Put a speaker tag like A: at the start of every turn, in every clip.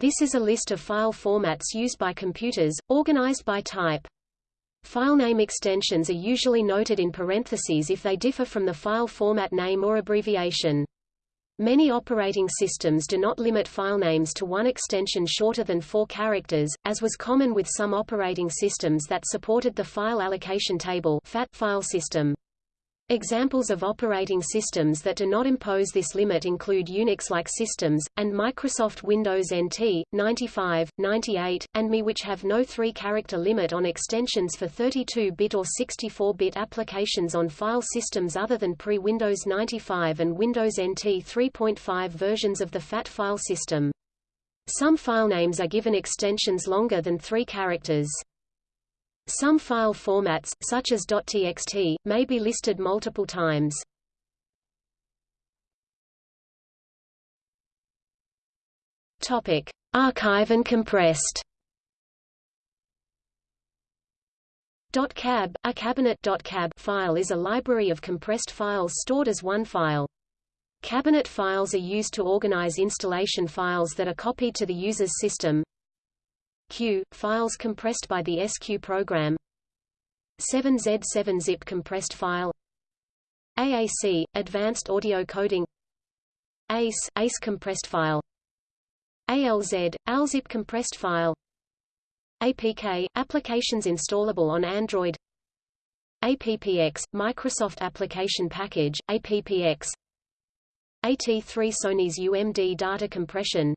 A: This is a list of file formats used by computers, organized by type. Filename extensions are usually noted in parentheses if they differ from the file format name or abbreviation. Many operating systems do not limit filenames to one extension shorter than four characters, as was common with some operating systems that supported the File Allocation Table file system. Examples of operating systems that do not impose this limit include Unix-like systems, and Microsoft Windows NT, 95, 98, and ME which have no three-character limit on extensions for 32-bit or 64-bit applications on file systems other than pre-Windows 95 and Windows NT 3.5 versions of the FAT file system. Some filenames are given extensions longer than three characters. Some file formats, such as .txt, may be listed multiple times. Topic: Archive and compressed. .cab, a cabinet .cab file is a library of compressed files stored as one file. Cabinet files are used to organize installation files that are copied to the user's system, Q, files compressed by the SQ program. 7Z7-zip compressed file. AAC, advanced audio coding. ACE, ACE compressed file. ALZ, ALZIP compressed file. APK, applications installable on Android. APPX, Microsoft Application Package, APPX AT3 Sony's UMD data compression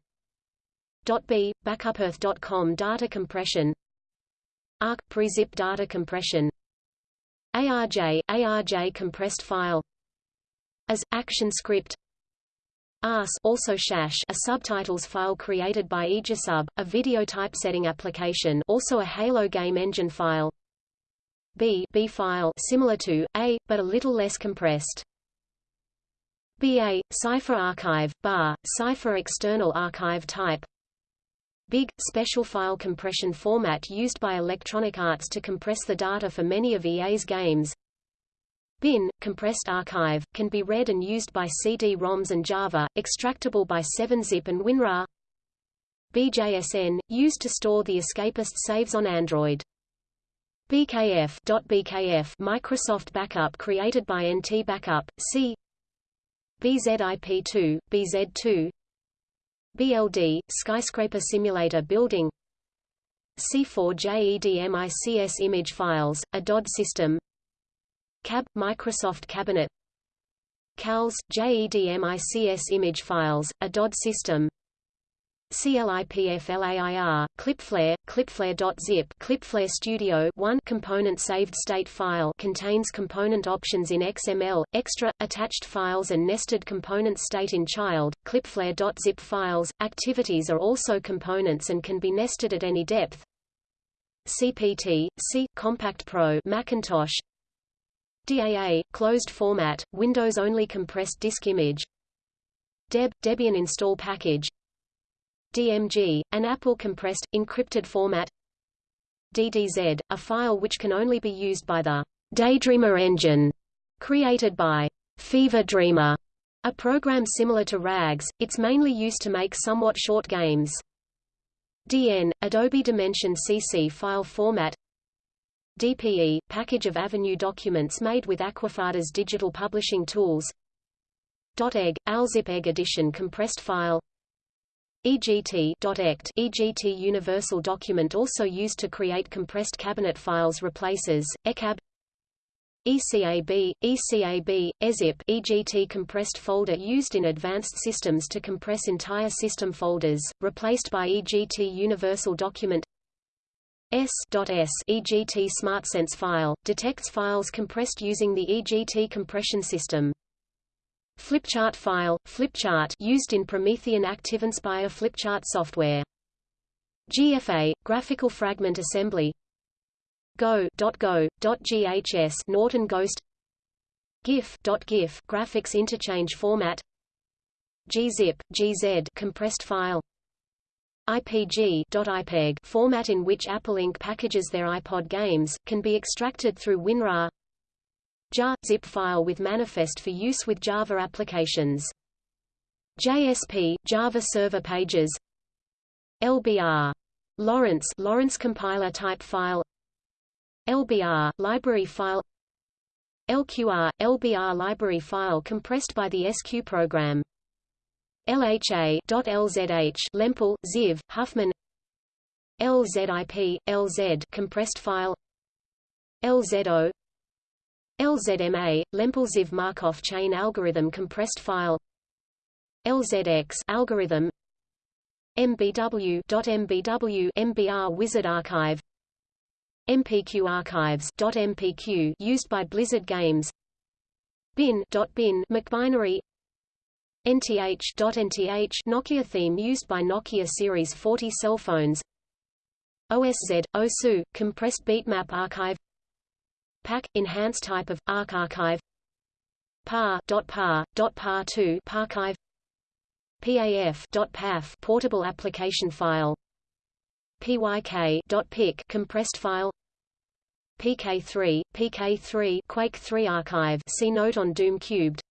A: .b, backupearth.com data compression. ARC, pre-zip data compression. ARJ, ARJ compressed file. As, action script. ARS also Shash a subtitles file created by Aegisub, a video typesetting application also a Halo game engine file. B, B file similar to A, but a little less compressed. BA, Cipher Archive, bar, Cipher External Archive Type BIG – special file compression format used by Electronic Arts to compress the data for many of EA's games. BIN – compressed archive, can be read and used by CD-ROMs and Java, extractable by 7-zip and WinRAR. BJSN – used to store the escapist saves on Android. BKF, .bkf Microsoft Backup created by NT Backup, C BZIP2, BZ2 BLD, Skyscraper Simulator Building. C4JEDMICS image files, a DOD system. CAB, Microsoft Cabinet. CALS, JEDMICS image files, a DOD system CLIPFLAIR, Clipflare, ClipFlair.zip ClipFlair Studio 1 component saved state file contains component options in XML, extra, attached files and nested component state in child, ClipFlair.zip files. Activities are also components and can be nested at any depth. CPT, C, Compact Pro Macintosh DAA, closed format, Windows-only compressed disk image Deb, Debian install package DMG, an Apple compressed, encrypted format. DDZ, a file which can only be used by the Daydreamer engine, created by Fever Dreamer, a program similar to RAGS, it's mainly used to make somewhat short games. DN, Adobe Dimension CC file format. DPE, package of Avenue documents made with Aquafadas digital publishing tools .egg, ALZIP egg edition compressed file EGT.ect EGT Universal Document also used to create compressed cabinet files replaces, ECAB ECAB, ECAB, EZIP EGT compressed folder used in advanced systems to compress entire system folders, replaced by EGT Universal Document S.S EGT SmartSense file, detects files compressed using the EGT compression system. Flipchart file, Flipchart used in Promethean ActiveInspire Flipchart software. GFA, Graphical Fragment Assembly. Go.Go.GHS Norton Ghost. GIF.GIF Graphics Interchange Format. Gzip, gz compressed file. IPG.IPEG format in which Apple Inc. packages their iPod games, can be extracted through WinRAR JAR – zip file with manifest for use with Java applications. JSP – Java Server Pages. LBR Lawrence Lawrence compiler type file. LBR library file. LQR LBR library file compressed by the SQ program. LHA.LZH Lempel Ziv Huffman. LZIP LZ compressed file. LZO LZMA Lempel Ziv Markov chain algorithm compressed file. LZX algorithm. MBW MBW MBR wizard archive. MPQ archives MPQ used by Blizzard Games. Bin bin MacBinary. NTH NTH Nokia theme used by Nokia Series 40 cell phones. OSZ OSU compressed bitmap archive PAC enhanced type of ARC archive. PAR .PAR .PAR2 Parchive. PAF portable application file. PYK compressed file. PK3 PK3 Quake 3 archive. See note on Doom cubed.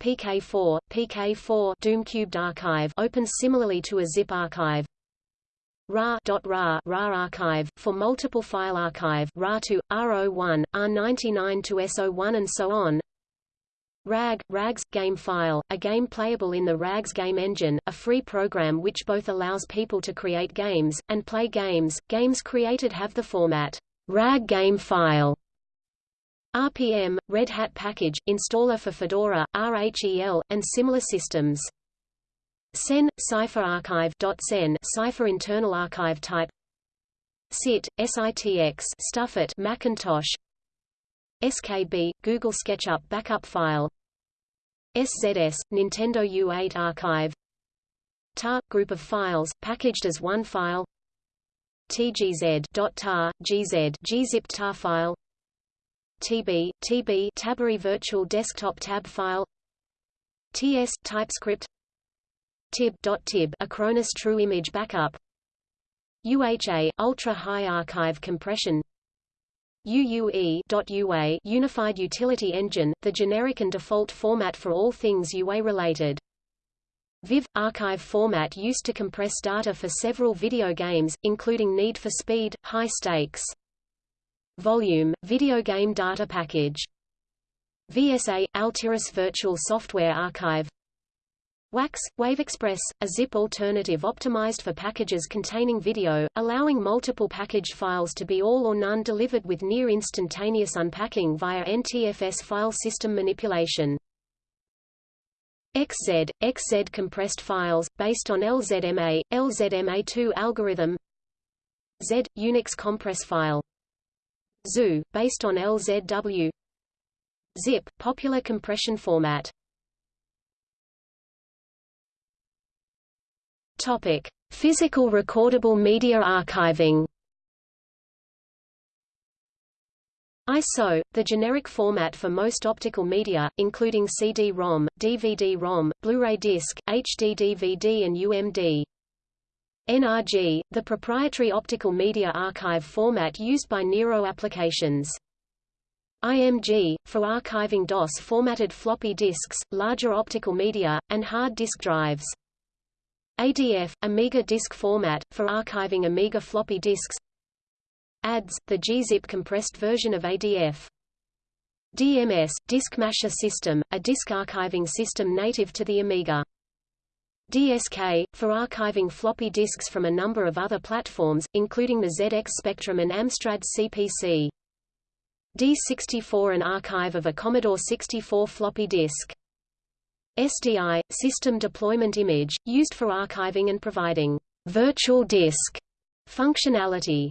A: PK4 PK4 Doom cubed archive opens similarly to a zip archive RA.RA RA archive for multiple file archive RA2 R01 R99 to SO1 and so on RAG, RAGS, game file, a game playable in the RAGS game engine, a free program which both allows people to create games, and play games. Games created have the format RAG game file. RPM, Red Hat package, installer for Fedora, RHEL, and similar systems. CEN, Cipher Archive .CEN, Cipher internal archive type. SIT, SITX, Stuffit Macintosh. SKB, Google SketchUp backup file. SZS, Nintendo U8 archive. TAR, group of files, packaged as one file. TGZ.tar, GZ, gzip tar file. TB, TB Tabbery virtual desktop tab file. TS TypeScript TIB.tib Acronis true image backup UHA ultra high archive compression UUE.UA Unified Utility Engine, the generic and default format for all things UA-related. VIV – archive format used to compress data for several video games, including Need for Speed, High Stakes. Volume – video game data package. VSA – Altiris Virtual Software Archive WAX, WaveExpress, a zip alternative optimized for packages containing video, allowing multiple packaged files to be all or none delivered with near instantaneous unpacking via NTFS file system manipulation. XZ, XZ compressed files, based on LZMA, LZMA2 algorithm. Z, Unix compress file. ZOO, based on LZW ZIP, popular compression format Topic: Physical recordable media archiving. ISO, the generic format for most optical media, including CD-ROM, DVD-ROM, Blu-ray disc, HD-DVD and UMD. NRG, the proprietary optical media archive format used by Nero applications. IMG, for archiving DOS-formatted floppy disks, larger optical media, and hard disk drives. ADF, Amiga disk format, for archiving Amiga floppy disks ADS, the gzip compressed version of ADF. DMS, Disk Masher System, a disk archiving system native to the Amiga. DSK, for archiving floppy disks from a number of other platforms, including the ZX Spectrum and Amstrad CPC. D64 an archive of a Commodore 64 floppy disk. SDI, System Deployment Image, used for archiving and providing virtual disk functionality.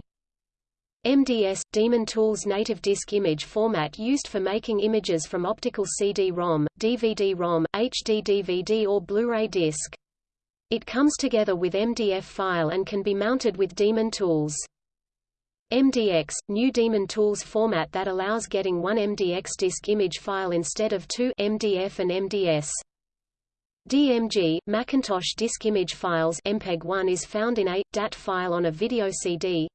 A: MDS – Daemon Tools native disk image format used for making images from optical CD-ROM, DVD-ROM, HD-DVD or Blu-ray disc. It comes together with MDF file and can be mounted with Daemon Tools. MDX – New Daemon Tools format that allows getting one MDX disk image file instead of two MDF and MDS. DMG, Macintosh disk image files MPEG-1 is found in a DAT file on a video CD.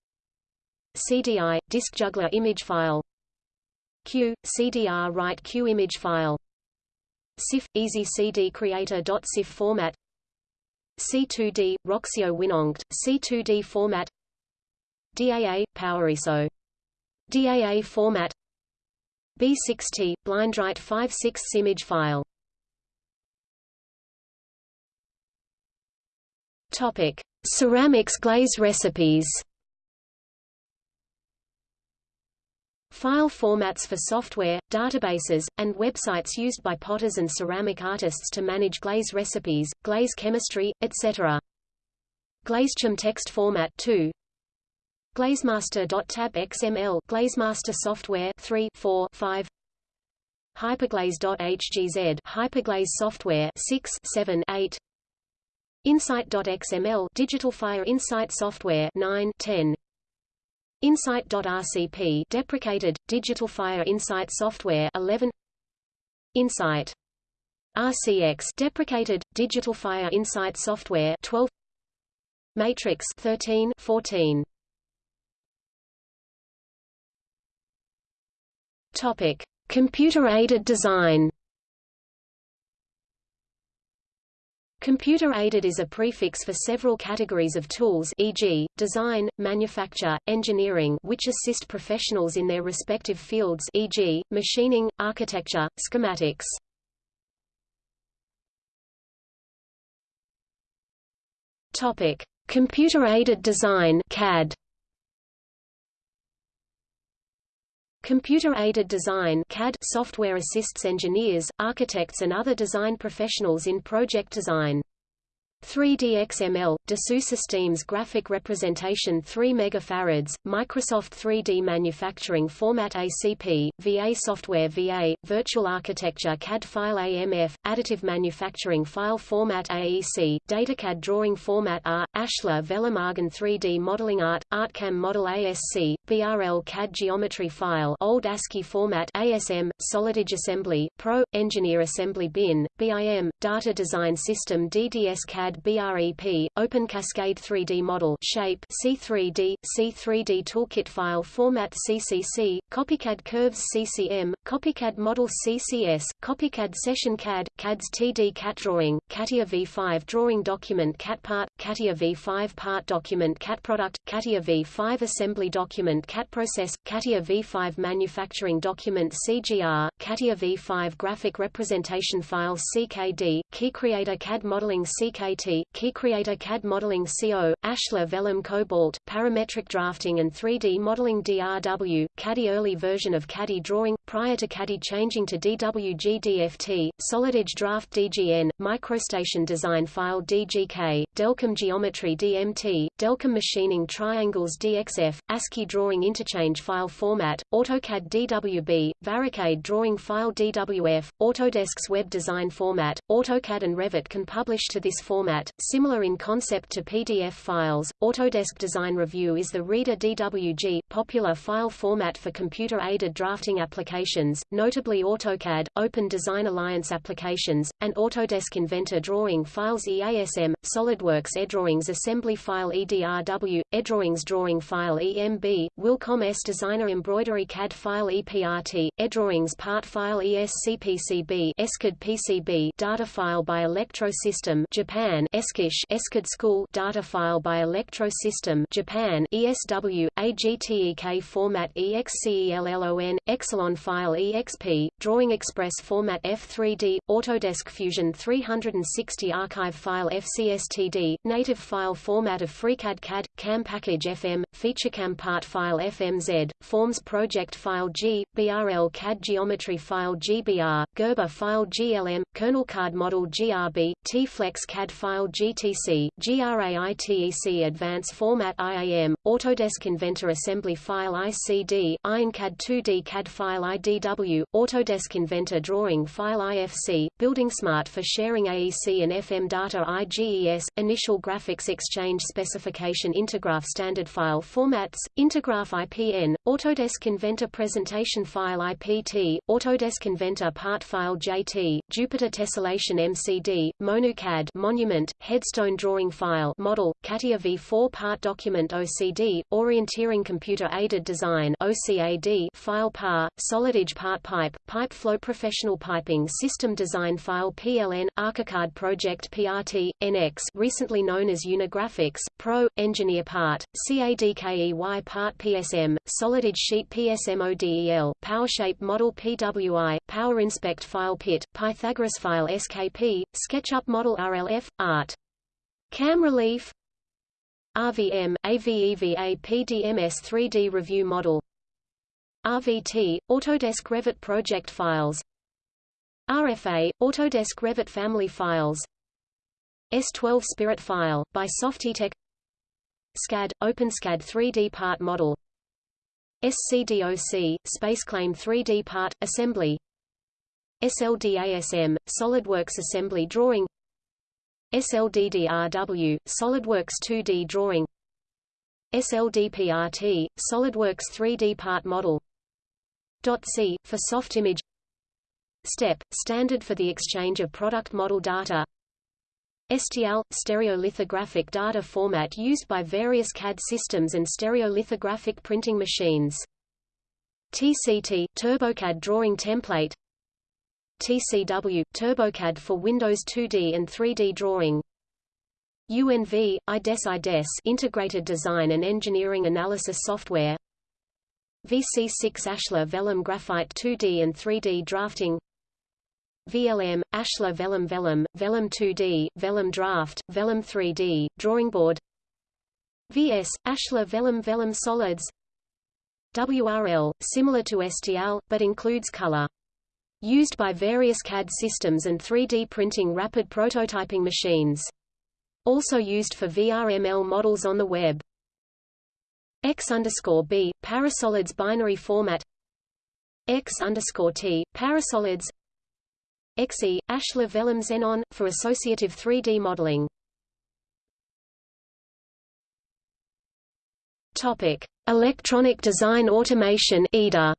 A: CDI, disk juggler image file. Q, CDR write Q image file. CIF, easy CD creator.cif format. C2D, Roxio WinOnCD, C2D format DAA, PowerISO. DAA format B6T, BlindWrite 5.6 image file Topic: Ceramics glaze recipes. File formats for software, databases, and websites used by potters and ceramic artists to manage glaze recipes, glaze chemistry, etc. GlazeChem text format 2 Glazemaster.tab XML Glazemaster software 3 4 5 Hyperglaze.hgz Hyperglaze software 6 7 8 Insight.xml Digital Fire Insight software 9 10 Insight.rcp deprecated Digital Fire Insight software 11 Insight. RCX deprecated Digital Fire Insight software 12 Matrix 13 14 Topic. Computer aided design Computer-aided is a prefix for several categories of tools e.g., design, manufacture, engineering which assist professionals in their respective fields e.g., machining, architecture, schematics. Computer-aided design CAD. Computer-aided design CAD software assists engineers, architects and other design professionals in project design. 3D XML, Dassault Systèmes graphic representation 3 MFarads, Microsoft 3D manufacturing format ACP, VA software VA, virtual architecture CAD file AMF, additive manufacturing file format AEC, datacad drawing format R, Ashlar Vellum Argon 3D modeling art, ArtCam model ASC, BRL CAD geometry file old ASCII format ASM, Solid Edge assembly, Pro, Engineer assembly bin, BIM, data design system DDS CAD CAD BREP, Open Cascade 3D Model Shape C3D, C3D Toolkit File Format CCC, Copycad Curves CCM, Copycad Model CCS, Copycad Session CAD, CADS TD CAT Drawing, CATIA V5 Drawing Document CATPart, CATIA V5 Part Document CAT Product, CATIA V5 Assembly Document CAT Process, CATIA V5 Manufacturing Document CGR, CATIA V5 Graphic Representation File CKD, Key Creator CAD Modeling CKD Key Creator CAD Modeling CO, Ashlar Vellum Cobalt, Parametric Drafting and 3D Modeling DRW, CADI early version of CADI Drawing, prior to CADI changing to DWG DFT, Solid Edge Draft DGN, Microstation Design File DGK, Delcam Geometry DMT, Delcam Machining Triangles DXF, ASCII Drawing Interchange File Format, AutoCAD DWB, VariCAD Drawing File DWF, Autodesk's Web Design Format, AutoCAD and Revit can publish to this format format, similar in concept to PDF files. Autodesk Design Review is the Reader DWG, popular file format for computer-aided drafting applications, notably AutoCAD, Open Design Alliance applications, and Autodesk Inventor drawing files EASM, SolidWorks EDrawings assembly file EDRW, EDrawings drawing file EMB, Wilcom S Designer embroidery CAD file EPRT, EDrawings part file ESCPCB, ESCAD PCB data file by Electro System Japan Japan Eskish Eskid School data file by Electro System Japan ESW AGTEK format EXCELLON Exelon file EXP Drawing Express format F3D Autodesk Fusion 360 archive file FCSTD native file format of FreeCAD CAD CAM package FM FeatureCAM part file FMZ Forms project file G BRL CAD geometry file GBR Gerber file GLM KernelCAD model GRB T-Flex CAD file file GTC, GRAITEC Advance Format IAM, Autodesk Inventor Assembly File ICD, IronCAD 2D CAD File IDW, Autodesk Inventor Drawing File IFC, Building Smart for sharing AEC and FM data IGES, Initial Graphics Exchange Specification Intergraph Standard File Formats, Intergraph IPN, Autodesk Inventor Presentation File IPT, Autodesk Inventor Part File JT, Jupiter Tessellation MCD, MonuCAD Monument headstone drawing file model, CATIA V4 part document OCD, orienteering computer-aided design OCAD file PAR, Solid Edge part pipe, pipe flow professional piping system design file PLN, ArchiCAD project PRT, NX recently known as Unigraphics, Pro, engineer part, CADKEY part PSM, Solid Edge sheet PSMODEL, PowerShape model PWI, Power Inspect file PIT, Pythagoras file SKP, SketchUp model RLF, Art. Cam Relief. RVM, AVEVA PDMS 3D Review Model. RVT, Autodesk Revit Project Files. RFA, Autodesk Revit Family Files. S12 Spirit File, by Softitek SCAD, OpenSCAD 3D Part Model. SCDOC, SpaceClaim 3D Part, Assembly. SLDASM, SolidWorks Assembly Drawing SLDDRW, SolidWorks 2D Drawing SLDPRT, SolidWorks 3D Part Model .C, for soft image STEP, standard for the exchange of product model data STL, stereolithographic data format used by various CAD systems and stereolithographic printing machines. TCT, TurboCAD drawing template TCW, TurboCAD for Windows 2D and 3D drawing. UNV, IDES IDES Integrated Design and Engineering Analysis Software. VC6 Ashlar Vellum Graphite 2D and 3D Drafting. VLM, Ashlar Vellum Vellum, Vellum 2D, Vellum Draft, Vellum 3D, Drawing Board. VS, Ashlar Vellum Vellum Solids. WRL, similar to STL, but includes color. Used by various CAD systems and 3D printing rapid prototyping machines. Also used for VRML models on the web. X underscore B, Parasolids binary format X underscore T, Parasolids XE, Ashlar Vellum Xenon, for associative 3D modeling. Topic: Electronic Design Automation (EDA).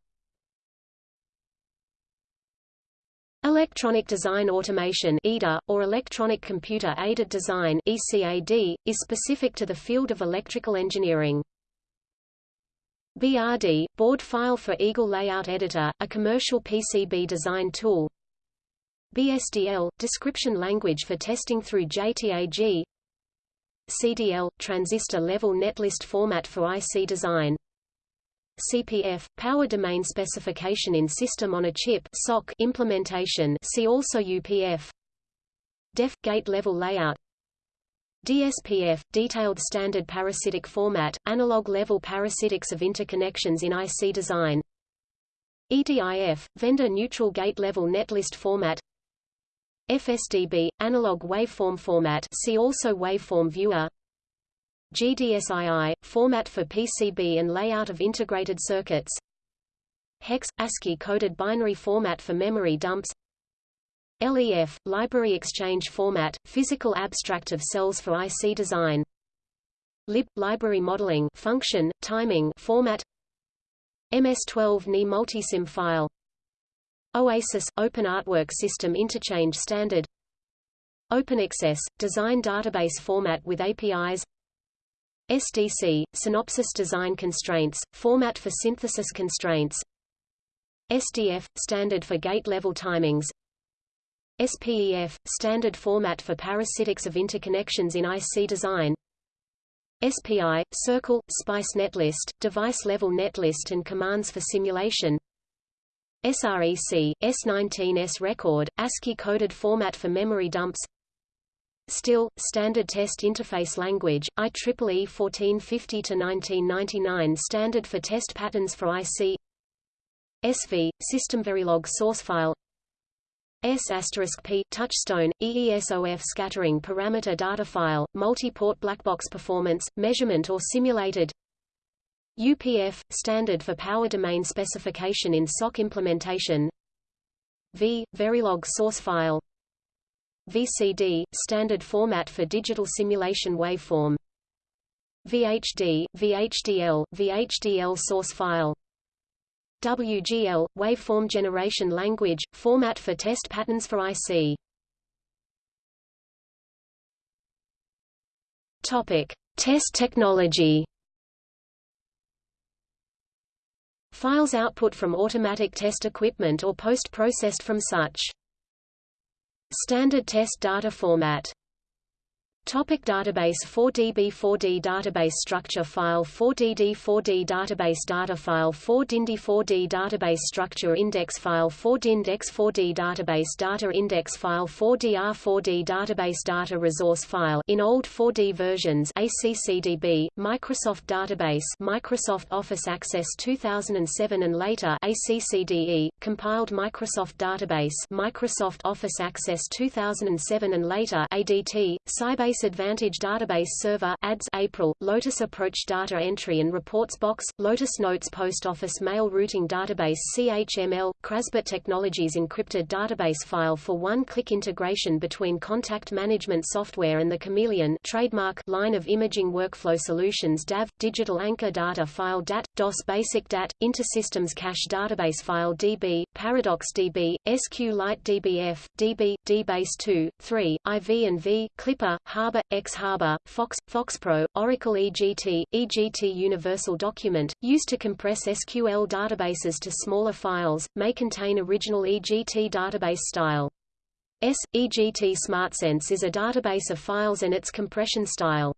A: Electronic Design Automation EDA, or Electronic Computer Aided Design ECAD, is specific to the field of electrical engineering. BRD, Board File for Eagle Layout Editor, a commercial PCB design tool. BSDL, Description Language for Testing through JTAG CDL, Transistor Level Netlist Format for IC Design CPF, Power Domain Specification in System on a Chip SOC implementation see also UPF DEF – Gate Level Layout. DSPF – Detailed Standard Parasitic Format, Analog Level Parasitics of Interconnections in IC Design. EDIF – Vendor Neutral Gate Level Netlist Format. FSDB – Analog Waveform Format see also Waveform Viewer GDSII – Format for PCB and layout of integrated circuits. Hex – ASCII-coded binary format for memory dumps. LEF – Library Exchange Format, physical abstract of cells for IC design. Lib – Library Modeling function, timing format. MS-12 NI Multisim file. OASIS – Open Artwork System Interchange Standard. OpenAccess – Design database format with APIs SDC, Synopsys Design Constraints, Format for Synthesis Constraints. SDF, Standard for Gate-Level Timings. SPEF, Standard Format for Parasitics of Interconnections in IC Design. SPI, Circle, SPICE Netlist, Device-Level Netlist and Commands for Simulation. SREC, S19S Record, ASCII-coded format for memory dumps STIL, Standard Test Interface Language, IEEE 1450-1999 Standard for Test Patterns for IC SV, System Verilog Source File. S asterisk P Touchstone, EESOF Scattering Parameter Data File, Multi-Port Blackbox Performance, Measurement or Simulated. UPF, Standard for Power Domain Specification in SOC Implementation. V, Verilog Source File VCD, standard format for digital simulation waveform VHD, VHDL, VHDL source file WGL, waveform generation language, format for test patterns for IC Topic: Test technology. Files output from automatic test equipment or post-processed from such. Standard test data format Topic database 4DB 4D database structure file 4DD 4D database data file 4DINDY 4D database structure index file 4DINDEX 4D database data index file 4DR 4D database data resource file in old 4D versions ACCDB Microsoft database Microsoft Office Access 2007 and later ACCDE compiled Microsoft database Microsoft Office Access 2007 and later ADT Sybase Advantage Database Server ADS April, Lotus Approach Data Entry and Reports Box, Lotus Notes Post Office Mail Routing Database CHML, Crasbit Technologies Encrypted Database File for one-click integration between contact management software and the Chameleon trademark line of imaging workflow solutions DAV, Digital Anchor Data File DAT, DOS Basic DAT, Intersystems Cache Database File DB, Paradox DB, SQLite DBF, DB, DBase 2, 3, IV and V, Clipper, Harbour, xHarbour, Fox, FoxPro, Oracle EGT, EGT Universal Document, used to compress SQL databases to smaller files, may contain original EGT database style. S. EGT SmartSense is a database of files and its compression style.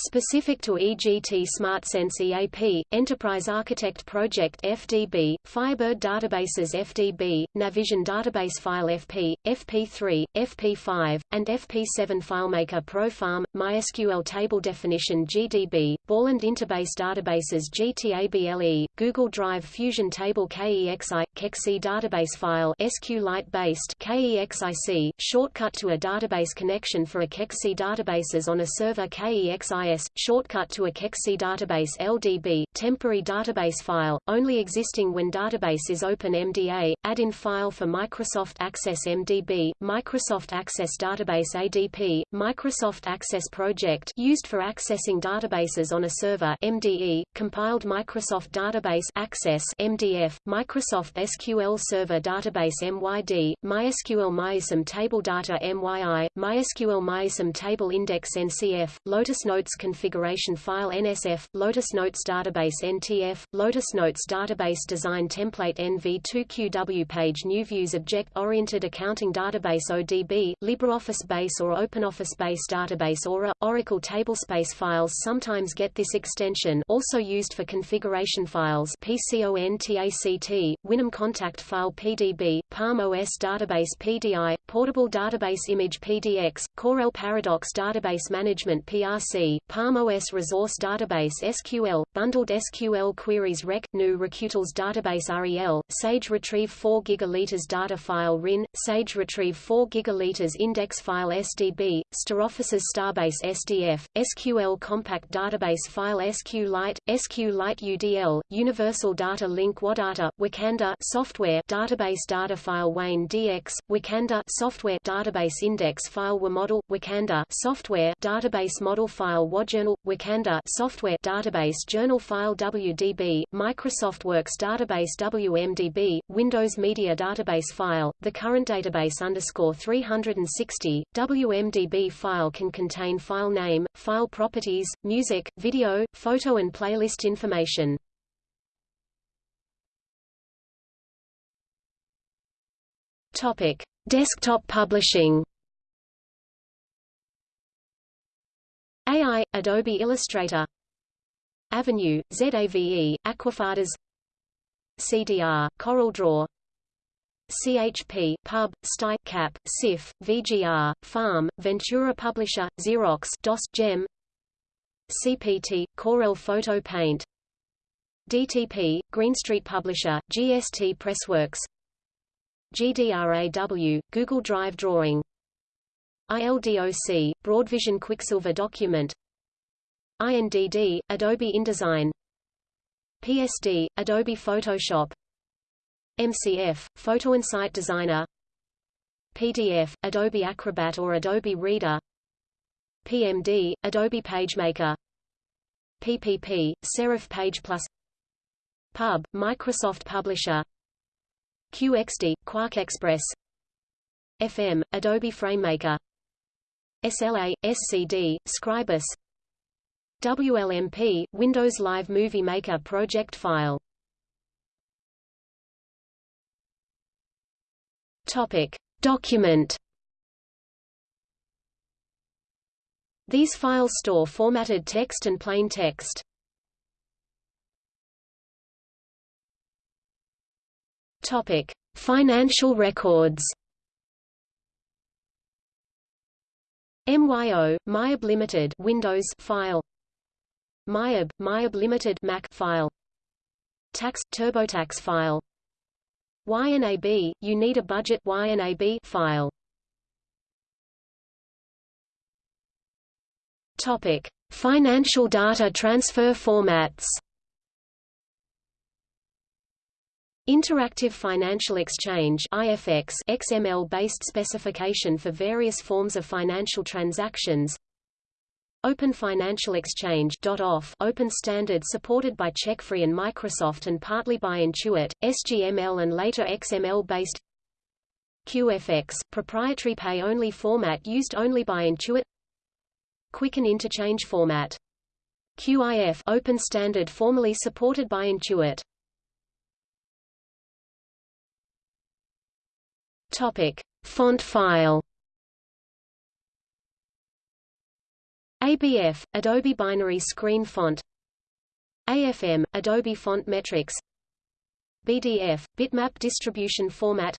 A: Specific to EGT SmartSense EAP, Enterprise Architect Project FDB, Firebird Databases FDB, Navision Database File FP, FP3, FP5, and FP7 FileMaker Pro Farm, MySQL Table Definition GDB, Borland Interbase Databases GTABLE, Google Drive Fusion Table KEXI, KEXI Database File SQLite based KEXIC, shortcut to a database connection for a KEXI databases on a server KEXI shortcut to a KEXI database LDB, temporary database file, only existing when database is open MDA, add-in file for Microsoft Access MDB, Microsoft Access Database ADP, Microsoft Access Project used for accessing databases on a server MDE, compiled Microsoft Database Access MDF, Microsoft SQL Server Database MYD, MySQL MyISAM Table Data MYI, MySQL MyISAM Table Index NCF, Lotus Notes configuration file NSF, Lotus Notes database NTF, Lotus Notes database design template NV2QW page New Views Object-Oriented Accounting Database ODB, LibreOffice Base or OpenOffice Base Database ORA, Oracle Tablespace files sometimes get this extension also used for configuration files PCONTACT, Winum Contact File PDB, Palm OS Database PDI, Portable Database Image PDX, Corel Paradox Database Management PRC, Palm OS Resource Database SQL, Bundled SQL Queries Rec, GNU Recutils Database REL, Sage Retrieve 4 gigaliters data file RIN, Sage Retrieve 4 gigaliters index file SDB, StarOffice's Starbase SDF, SQL Compact Database File SQLite, SQLite UDL, Universal Data Link WADATA, Wakanda Software Database Data File Wayne DX, Wakanda Software Database Index File WAModel, Wakanda Software Database Model File WADjournal, Wakanda software database journal file WDB, Microsoft Works database WMDB, Windows Media database file, the current database underscore 360, WMDB file can contain file name, file properties, music, video, photo and playlist information. Topic: Desktop publishing. AI, Adobe Illustrator. Avenue, ZAVE, Aquafadas. CDR, CorelDRAW CHP, Pub, Sty, Cap, SIF, VGR, Farm, Ventura Publisher, Xerox DOS, GEM. CPT, Corel Photo Paint. DTP, Greenstreet Publisher, GST Pressworks. GDRAW, Google Drive Drawing ILDOC, Broadvision Quicksilver Document. INDD, Adobe InDesign. PSD, Adobe Photoshop. MCF, Photo and Designer. PDF, Adobe Acrobat or Adobe Reader. PMD, Adobe PageMaker. PPP, Serif Page Plus. Pub, Microsoft Publisher. QXD, QuarkXPress. FM, Adobe FrameMaker SLA, SCD, Scribus WLMP, Windows Live Movie Maker project file. Topic. Document These files store formatted text and plain text. Topic: Financial records. MYO MYOB Limited Windows file. MYOB MYOB Limited Mac file. Tax TurboTax file. YNAB You Need a Budget YNAB file. Topic: Financial data transfer formats. Interactive Financial Exchange IFX XML-based specification for various forms of financial transactions. Open Financial Exchange .off open standard supported by CheckFree and Microsoft and partly by Intuit, SGML and later XML-based QFX proprietary pay-only format used only by Intuit Quicken Interchange Format. QIF open standard formerly supported by Intuit. Topic: Font file. ABF Adobe Binary Screen Font. AFM Adobe Font Metrics. BDF Bitmap Distribution Format.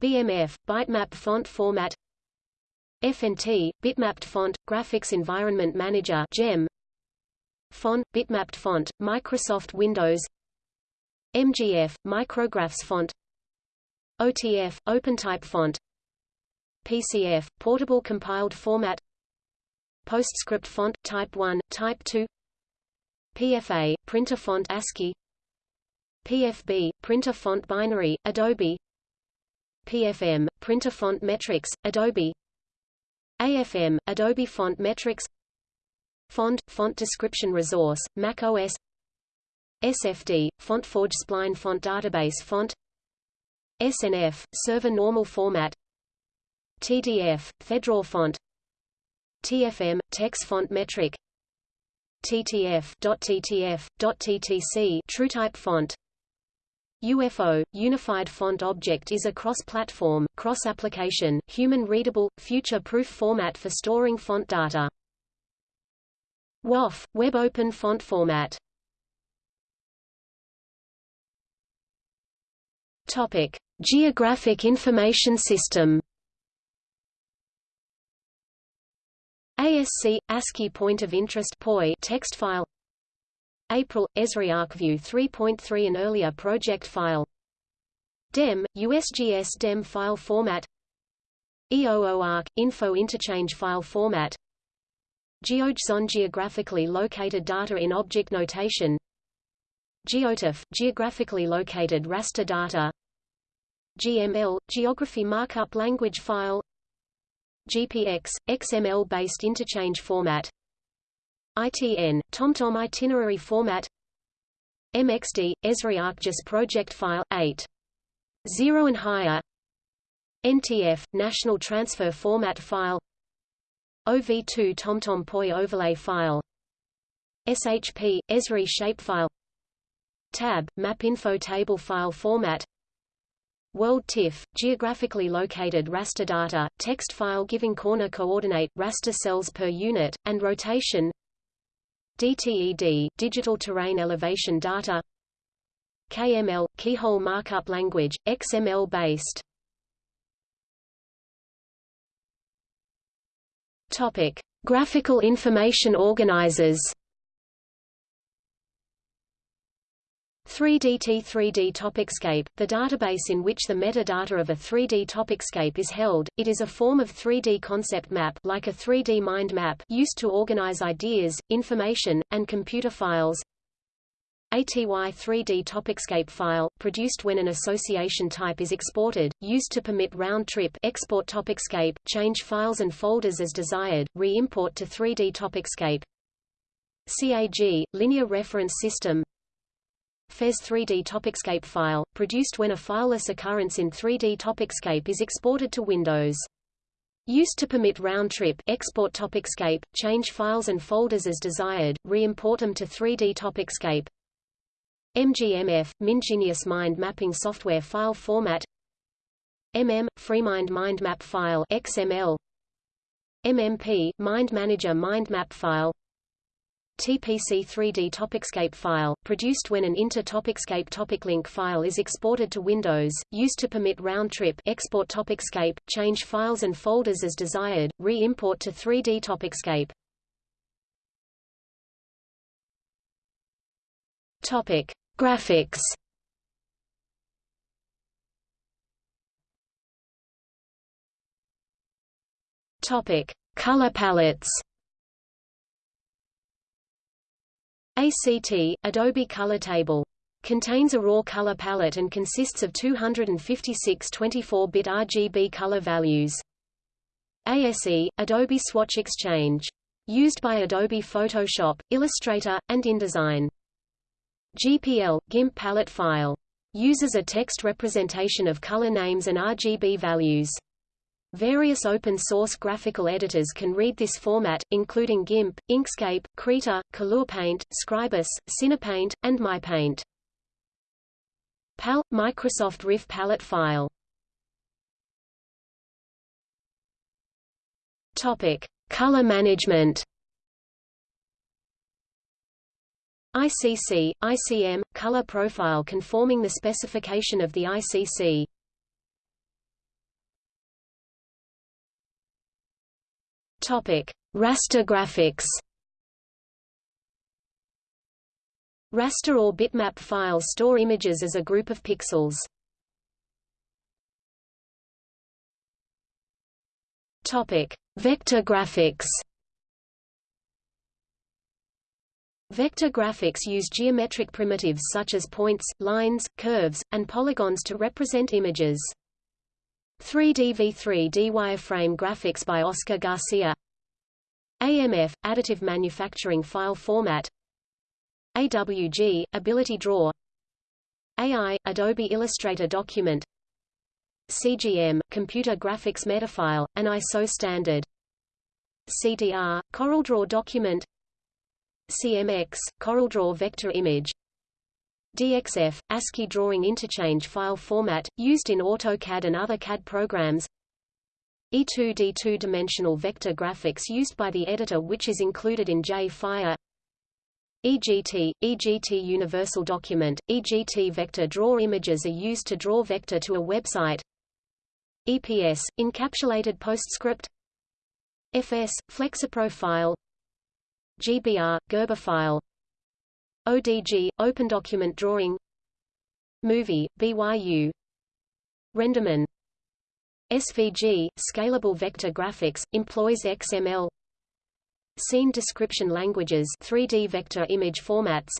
A: BMF Bitmap Font Format. FNT, Bitmapped Font, Graphics Environment Manager GEM, Font, Bitmapped Font, Microsoft Windows MGF, Micrografx Font OTF, OpenType Font. PCF, Portable Compiled Format. PostScript Font, Type 1, Type 2 PFA, Printer Font ASCII. PFB, Printer Font Binary, Adobe. PFM, Printer Font Metrics, Adobe. AFM, Adobe Font Metrics. Font, Font Description Resource, Mac OS SFD, FontForge Spline Font Database Font SNF, Server Normal Format. TDF, Fedora Font. TFM, Tex Font Metric. TTF, .ttf, .ttc TrueType Font. UFO, Unified Font Object is a cross-platform, cross-application, human-readable, future-proof format for storing font data. WOF, Web Open Font Format. Topic: Geographic Information System. ASC ASCII Point of Interest POI text file. April, Esri ArcView 3.3 and earlier project file. DEM, USGS DEM file format. EOOArc, Info Interchange file format. GeoJSON geographically located data in object notation. GeoTIFF, geographically located raster data GML, geography markup language file GPX, XML-based interchange format ITN, TomTom itinerary format MXD, Esri ArcGIS project file, 8. 0 and higher NTF, National Transfer Format file OV2 TomTom POI overlay file SHP, Esri shapefile Tab, Map Info Table file format World TIFF, geographically located raster data, text file giving corner coordinate, raster cells per unit, and rotation. DTED, Digital Terrain Elevation Data. KML, Keyhole Markup Language, XML-based. Graphical Information Organizers 3DT 3D Topicscape, the database in which the metadata of a 3D topicscape is held, it is a form of 3D concept map like a 3D mind map used to organize ideas, information, and computer files. ATY 3D Topicscape file, produced when an association type is exported, used to permit round-trip export Topicscape, change files and folders as desired, re-import to 3D Topicscape. CAG, Linear Reference System FES 3D Topicscape file, produced when a fileless occurrence in 3D Topicscape is exported to Windows. Used to permit round-trip export TopicsCape, change files and folders as desired, re-import them to 3D TopicsCape. MGMF, MindGenius Mind Mapping Software File Format MM, FreeMind Mind Map File XML MMP, Mind Manager Mind Map File TPC 3D Topicscape file, produced when an inter-Topicscape topic link file is exported to Windows, used to permit round-trip export Topicscape, change files and folders as desired, re-import to 3D Topicscape. Topic: Graphics. Topic: Color palettes. ACT, Adobe Color Table. Contains a raw color palette and consists of 256 24-bit RGB color values. ASE, Adobe Swatch Exchange. Used by Adobe Photoshop, Illustrator, and InDesign. GPL, GIMP palette file. Uses a text representation of color names and RGB values. Various open-source graphical editors can read this format, including GIMP, Inkscape, Krita, KolourPaint, Scribus, Cinepaint, and MyPaint. PAL – Microsoft Riff palette file Topic: Color management. ICC, ICM, color profile conforming the specification of the ICC. Topic: Raster graphics. Raster or bitmap files store images as a group of pixels. Topic: Vector graphics. Vector graphics use geometric primitives such as points, lines, curves, and polygons to represent images. 3D V3D wireframe graphics by Oscar Garcia. AMF – Additive Manufacturing File Format. AWG – Ability Draw. AI – Adobe Illustrator Document. CGM – Computer Graphics Metafile, an ISO standard. CDR – CorelDRAW Document. CMX – CorelDRAW Vector Image DXF, ASCII drawing interchange file format, used in AutoCAD and other CAD programs. E2D two-dimensional vector graphics used by the editor which is included in JFire EGT, EGT Universal Document, EGT Vector Draw images are used to draw vector to a website. EPS, Encapsulated PostScript. FS, Flexipro file GBR, Gerber file ODG, Open Document Drawing. Movie, BYU Renderman. SVG, Scalable Vector Graphics, employs XML Scene Description Languages 3D Vector Image Formats.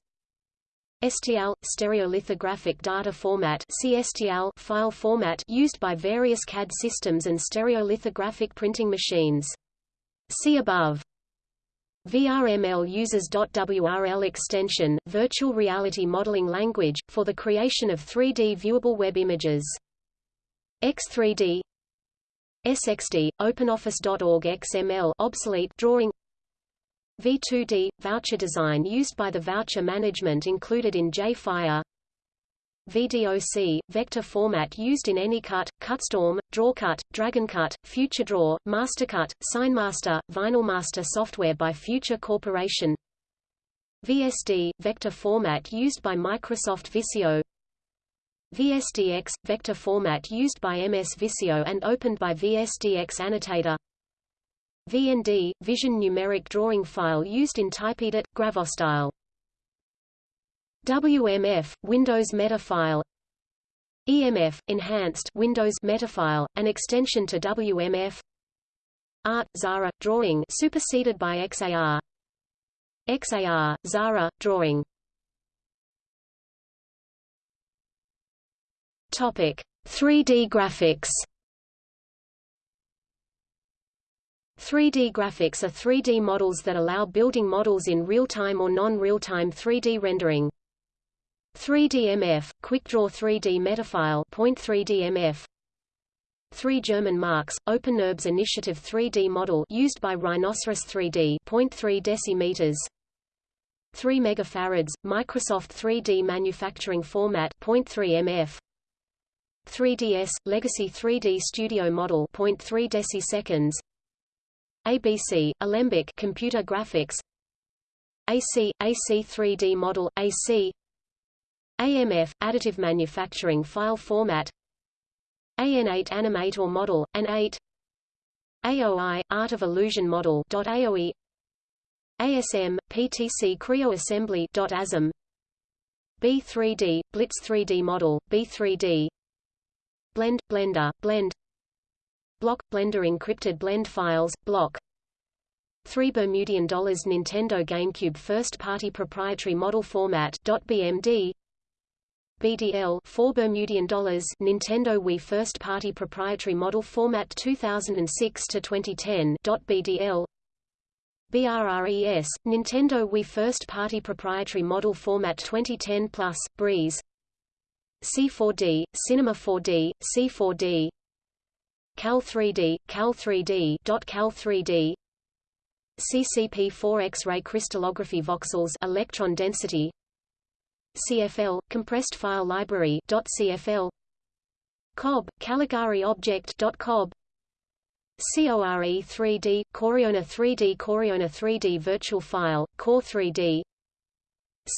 A: STL – Stereolithographic Data Format CSTL file format used by various CAD systems and stereolithographic printing machines. See above VRML uses .WRL extension, virtual reality modeling language, for the creation of 3D viewable web images. X3D SXD, OpenOffice.org XML obsolete drawing V2D, voucher design used by the voucher management included in JFire VDOC, vector format used in AnyCut, CutStorm, DrawCut, DragonCut, FutureDraw, MasterCut, SignMaster, VinylMaster software by Future Corporation. VSD, vector format used by Microsoft Visio. VSDX, vector format used by MS Visio and opened by VSDX Annotator. VND, Vision numeric drawing file used in TypeEdit, Gravostyle WMF, Windows Metafile EMF, Enhanced Windows Metafile, an extension to WMF Art, Xara Drawing superseded by XAR XAR, Xara Drawing Topic: 3D graphics. 3D graphics are 3D models that allow building models in real-time or non-real-time 3D rendering. 3D MF, QuickDraw 3D Metafile Point 3D MF three German marks, OpenNURBS Initiative 3D model used by Rhinoceros 3D 0.3 decimeters, 3 megafarads, Microsoft 3D manufacturing format 0.3 mf, 3DS, Legacy 3D Studio Model 0.3 deciseconds. ABC, Alembic Computer Graphics. AC, AC 3D Model, AC AMF, Additive Manufacturing File Format. AN8 Animator Model, AN8 AOI, Art of Illusion Model .AOE ASM, PTC Creo Assembly .ASM B3D, Blitz 3D Model, B3D Blend, Blender, Blend. Block, Blender encrypted blend files, block. 3 Bermudian dollars Nintendo GameCube first-party proprietary model format .bmd BDL 4 Bermudian dollars Nintendo Wii first-party proprietary model format 2006 to 2010 .bdl BRRES Nintendo Wii first-party proprietary model format 2010 plus Breeze. C4D, Cinema 4D, C4D Cal 3D, Cal 3D Cal 3D CCP4 X-ray crystallography voxels electron density CFL compressed file library .cfl COB Caligari object .cob CORE 3D Coriona 3D Coriona 3D virtual file Core 3D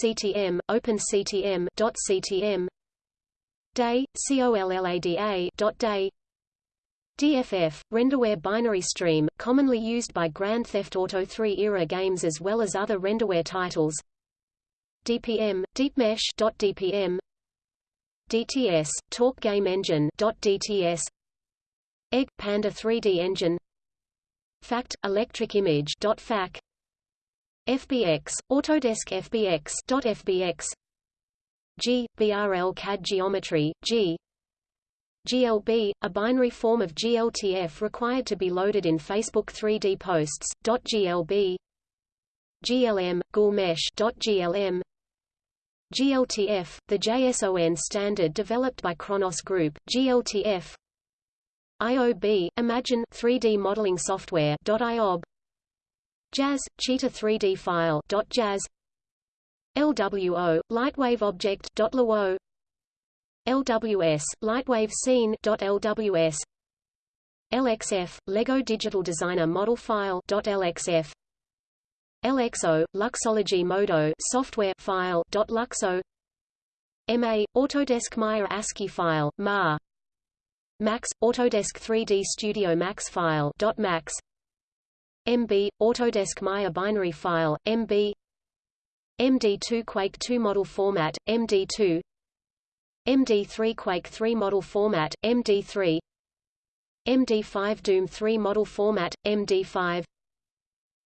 A: CTM OpenCTM .ctm DAY, COLLADA .day DFF, renderware binary stream, commonly used by Grand Theft Auto 3 era games as well as other renderware titles DPM, DeepMesh .dpm DTS, Torque Game Engine .dts Egg, Panda 3D Engine Fact, Electric Image .fac FBX, Autodesk FBX .fbx G, BRL CAD Geometry, G GLB, a binary form of GLTF required to be loaded in Facebook 3D posts, .glb GLM, GLM GLTF, the JSON standard developed by Khronos Group, GLTF IOB, Imagine 3D modeling software .iob JAS, Cheetah 3D file .jazz. LWO, Lightwave Object .lwo LWS, Lightwave Scene .lws LXF, Lego Digital Designer Model File .lxf LXO, Luxology Modo software file .luxo. MA, Autodesk Maya ASCII file, MA Max, Autodesk 3D Studio Max file .max. MB, Autodesk Maya binary file, MB MD2 Quake 2 model format, MD2 MD3 Quake 3 model format, MD3 MD5 Doom 3 model format, MD5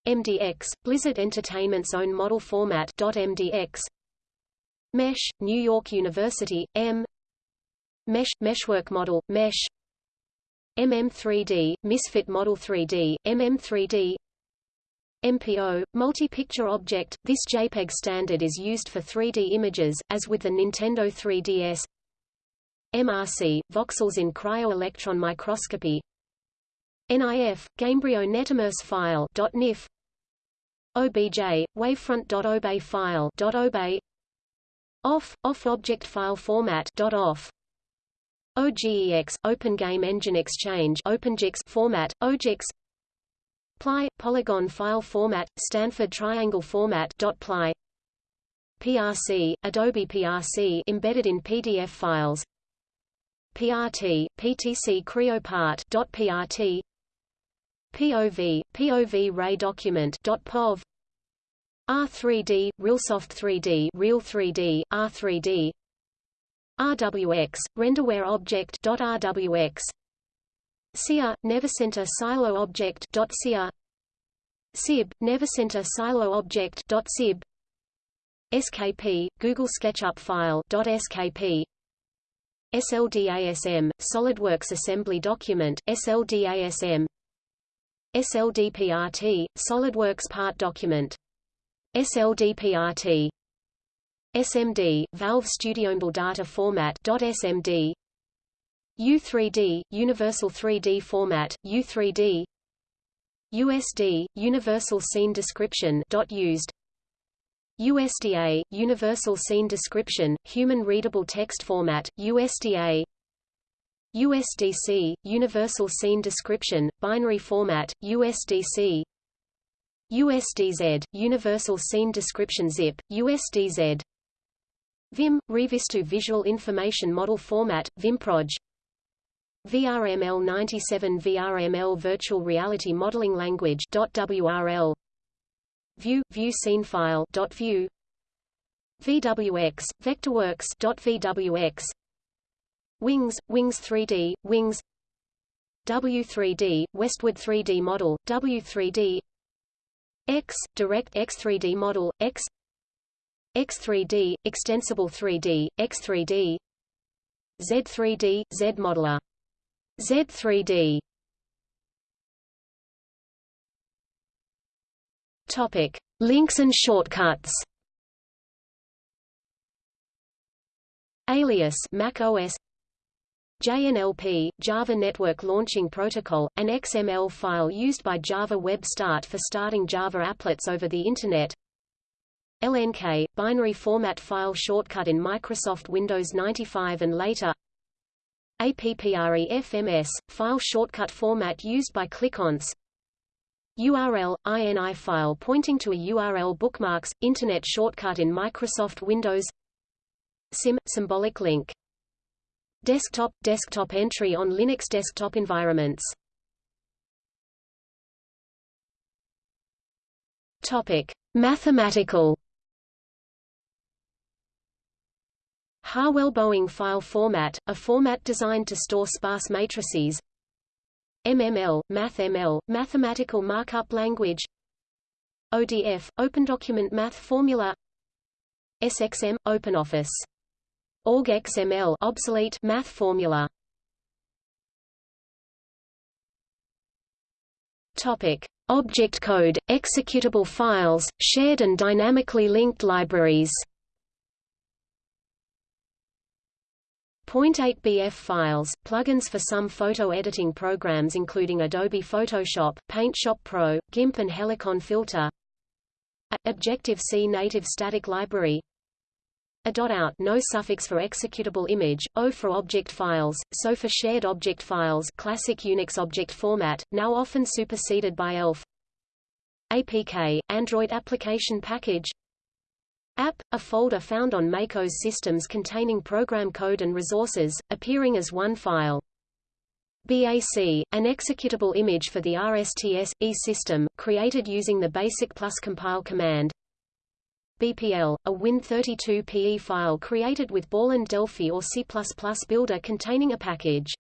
A: MDX, Blizzard Entertainment's own model format .mdx Mesh, New York University, M. Mesh, Meshwork Model, Mesh. MM3D, Misfit Model 3D, MM3D MPO, Multi-Picture Object, this JPEG standard is used for 3D images, as with the Nintendo 3DS MRC, voxels in cryo-electron microscopy NIF, Gamebryo Netimmerse file .nif OBJ, wavefront.obey file .obey OFF, off object file format .off. OGEX, Open Game Engine Exchange OpenGIX format, OGIX Ply, polygon file format, Stanford triangle format .ply. PRC, Adobe PRC embedded in PDF files. PRT, PTC CreoPart .prt POV, POV Ray Document .pov R3D, RealSoft 3D Real 3D, R3D RWX, Renderware Object .rwx SIA, Nevercenter Silo Object .sia SIB, Nevercenter Silo Object .sib SKP, Google SketchUp File .skp SLDASM, SolidWorks Assembly Document SLDASM SLDPRT, SolidWorks Part Document. SLDPRT SMD, Valve Studio Data Format .smd U3D, Universal 3D Format, U3D USD, Universal Scene Description used USDA, Universal Scene Description, Human Readable Text Format, USDA USDC, Universal Scene Description, Binary Format, USDC USDZ, Universal Scene Description ZIP, USDZ VIM, Revizto Visual Information Model Format, VimProj VRML97 VRML Virtual Reality Modeling Language .WRL View, View Scene File .view. VWX, Vectorworks .vwx Wings, Wings 3D, Wings. W3D, Westwood 3D Model, W3D X, Direct X3D Model, X. X3D, Extensible 3D, X3D Z3D, Z Modeler. Z3D Topic: Links and shortcuts. Alias Mac OS JNLP, Java Network Launching Protocol, an XML file used by Java Web Start for starting Java applets over the Internet. LNK, binary format file shortcut in Microsoft Windows 95 and later. APPREFMS, file shortcut format used by ClickOnce. URL, INI file pointing to a URL bookmarks, Internet shortcut in Microsoft Windows. SIM, symbolic link Desktop – Desktop entry on Linux desktop environments. Topic. Mathematical. Harwell-Boeing file format, a format designed to store sparse matrices. MML, MathML, mathematical markup language. ODF, Open Document Math Formula. SXM, OpenOffice OrgXML obsolete math formula. Topic: Object code, executable files, shared and dynamically linked libraries. .8bf files, plugins for some photo editing programs including Adobe Photoshop, PaintShop Pro, GIMP and Helicon Filter Objective-C native static library a dot out no suffix for executable image, O for object files, SO for shared object files classic Unix object format, now often superseded by ELF APK, Android application package App, a folder found on MacOS systems containing program code and resources, appearing as one file. BAC, an executable image for the RSTS-E system, created using the BASIC plus compile command. BPL, a Win32 PE file created with Borland Delphi or C++ builder containing a package.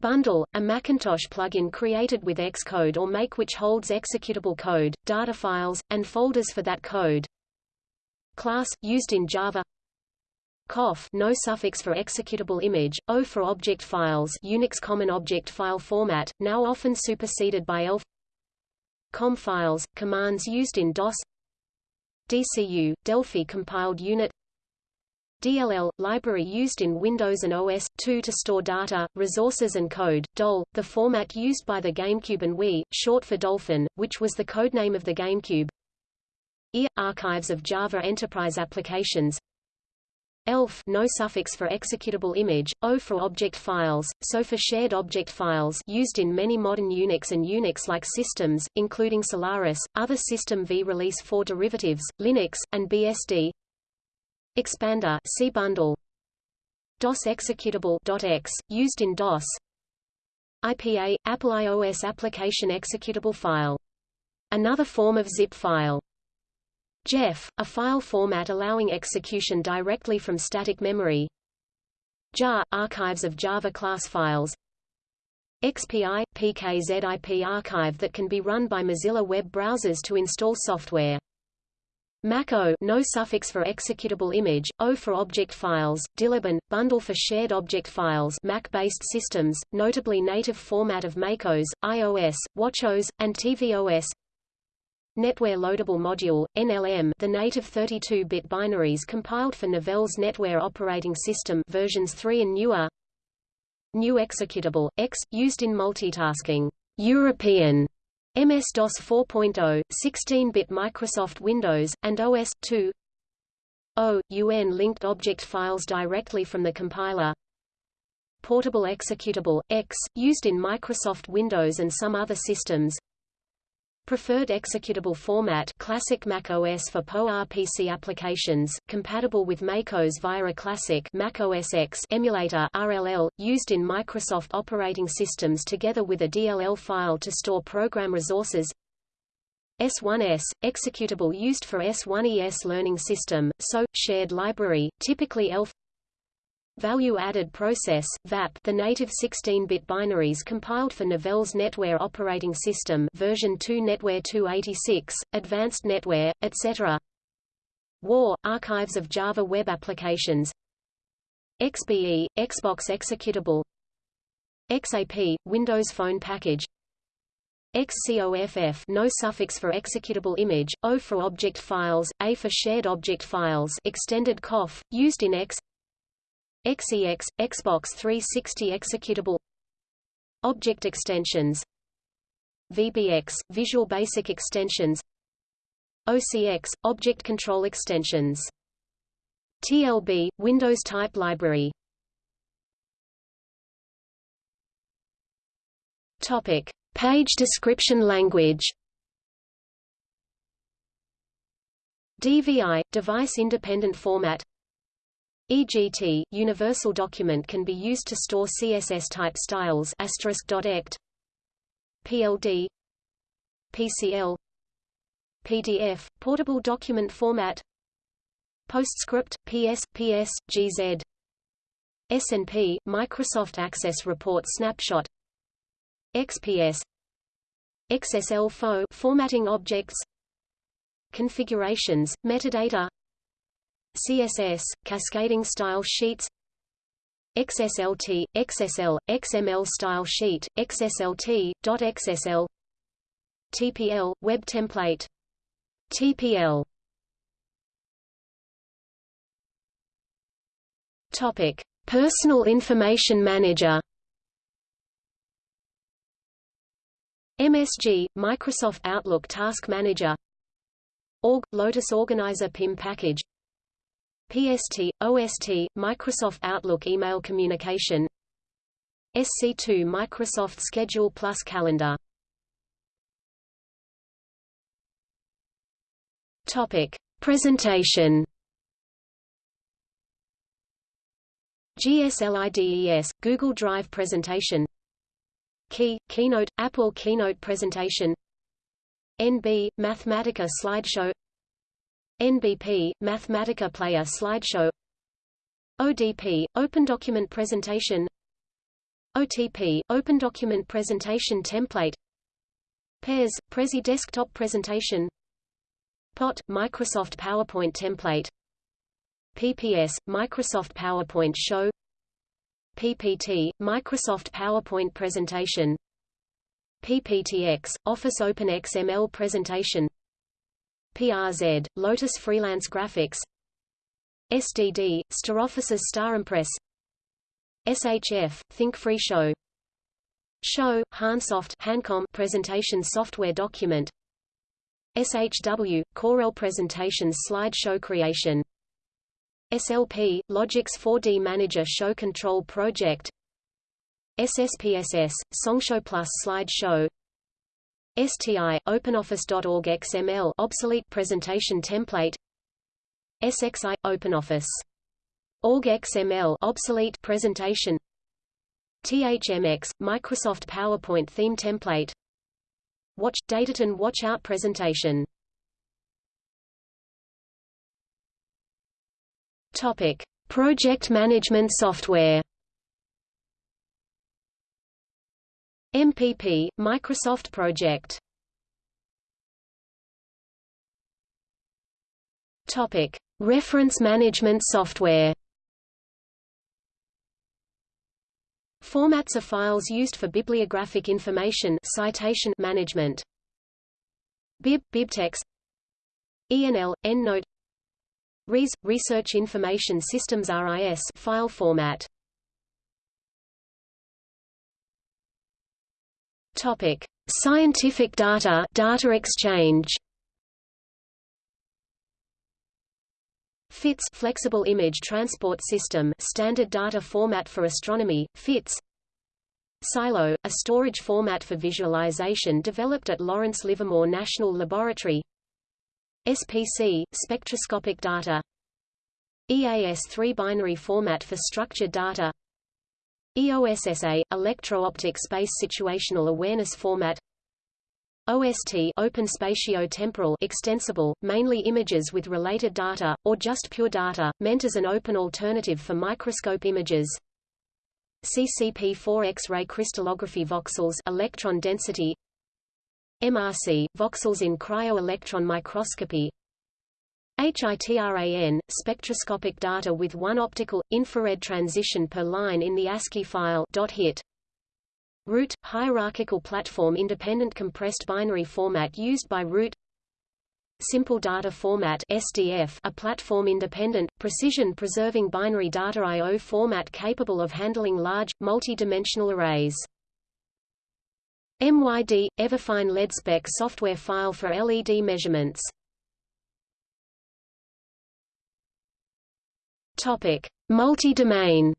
A: Bundle, a Macintosh plugin created with Xcode or Make which holds executable code, data files, and folders for that code. Class, used in Java COF no suffix for executable image, O for object files Unix Common Object File Format, now often superseded by ELF COM files, commands used in DOS DCU, Delphi compiled unit DLL, library used in Windows and OS, 2 to store data, resources and code, DOL, the format used by the GameCube and Wii, short for Dolphin, which was the codename of the GameCube. EAR, archives of Java Enterprise applications ELF no suffix for executable image, O for object files, SO for shared object files used in many modern Unix and Unix-like systems, including Solaris, other System V Release 4 derivatives, Linux, and BSD. Expander C bundle. DOS executable .x, used in DOS. IPA, Apple iOS application executable file. Another form of zip file. JEF, a file format allowing execution directly from static memory. JAR, archives of Java class files. XPI, PKZIP archive that can be run by Mozilla web browsers to install software. Mach-O no suffix for executable image, O for object files, Diliban, bundle for shared object files Mac-based systems, notably native format of MacOS, iOS, watchOS, and tvOS Netware Loadable Module, NLM the native 32-bit binaries compiled for Novell's NetWare operating system versions 3 and newer. New executable, X, used in multitasking. European. MS-DOS 4.0, 16-bit Microsoft Windows, and OS 2 O, UN linked object files directly from the compiler. Portable executable, X, used in Microsoft Windows and some other systems Preferred executable format Classic Mac OS for PowerPC applications, compatible with MacOS via a classic Mac OS X emulator RLL, used in Microsoft operating systems together with a DLL file to store program resources. S1S, executable used for S1ES learning system, so, shared library, typically ELF Value-added process VAP, the native 16-bit binaries compiled for Novell's NetWare operating system version 2 NetWare 286, Advanced NetWare, etc. WAR, archives of Java web applications. XBE, Xbox executable. XAP, Windows Phone package. XCOFF no suffix for executable image, O for object files, A for shared object files extended COF, used in X XEX, Xbox 360 executable. Object extensions. VBX, Visual Basic extensions. OCX, Object Control extensions. TLB, Windows Type Library. Topic. Page description language. DVI, Device Independent Format EGT universal document can be used to store CSS type styles *.ect PLD PCL PDF portable document format PostScript PS PS GZ SNP Microsoft Access Report snapshot XPS XSL FO formatting objects configurations metadata CSS, cascading style sheets XSLT, XSL, XML style sheet, XSLT, .xsl TPL, web template TPL Topic: Personal Information Manager. MSG, Microsoft Outlook Task Manager. Org, Lotus Organizer PIM package PST, OST, Microsoft Outlook email communication. SC2 Microsoft Schedule Plus Calendar. Topic. Presentation. GSLIDES, Google Drive presentation. Key, Keynote, Apple Keynote presentation. NB, Mathematica slideshow NBP, Mathematica Player slideshow. ODP, Open Document Presentation. OTP, Open Document Presentation Template. PES, Prezi Desktop Presentation. POT, Microsoft PowerPoint Template. PPS, Microsoft PowerPoint Show. PPT, Microsoft PowerPoint Presentation. PPTX, Office Open XML Presentation PRZ, Lotus Freelance Graphics. SDD, StarOffice's StarImpress SHF, Think Free Show. Show, Hansoft Hancom presentation software document. SHW, Corel presentations slideshow creation. SLP, Logix 4D Manager Show Control Project. SSPSS, Songshow Plus Slideshow STI, OpenOffice.org XML obsolete presentation template SXI, OpenOffice. Org XML obsolete presentation THMX, Microsoft PowerPoint theme template Watch, Dataton Watchout presentation Topic. Project management software MPP, Microsoft Project Topic: Reference management software. Formats of files used for bibliographic information citation management. Bib BibTeX ENL EndNote RIS Research Information Systems RIS file format Topic: Scientific data, data exchange. FITS Flexible Image Transport System standard data format for astronomy, FITS SILO, a storage format for visualization developed at Lawrence Livermore National Laboratory. SPC – spectroscopic data. EAS3 binary format for structured data EOSSA – electro-optic space situational awareness format OST open spatio-temporal extensible, mainly images with related data, or just pure data, meant as an open alternative for microscope images. CCP4 X-ray crystallography voxels electron density MRC voxels in cryo-electron microscopy HITRAN spectroscopic data with one optical infrared transition per line in the ASCII file .hit Root – hierarchical platform independent compressed binary format used by Root Simple Data Format SDF a platform-independent, precision-preserving binary data I.O. format capable of handling large, multi-dimensional arrays. MYD – Everfine LEDspec software file for LED measurements. Multi-domain.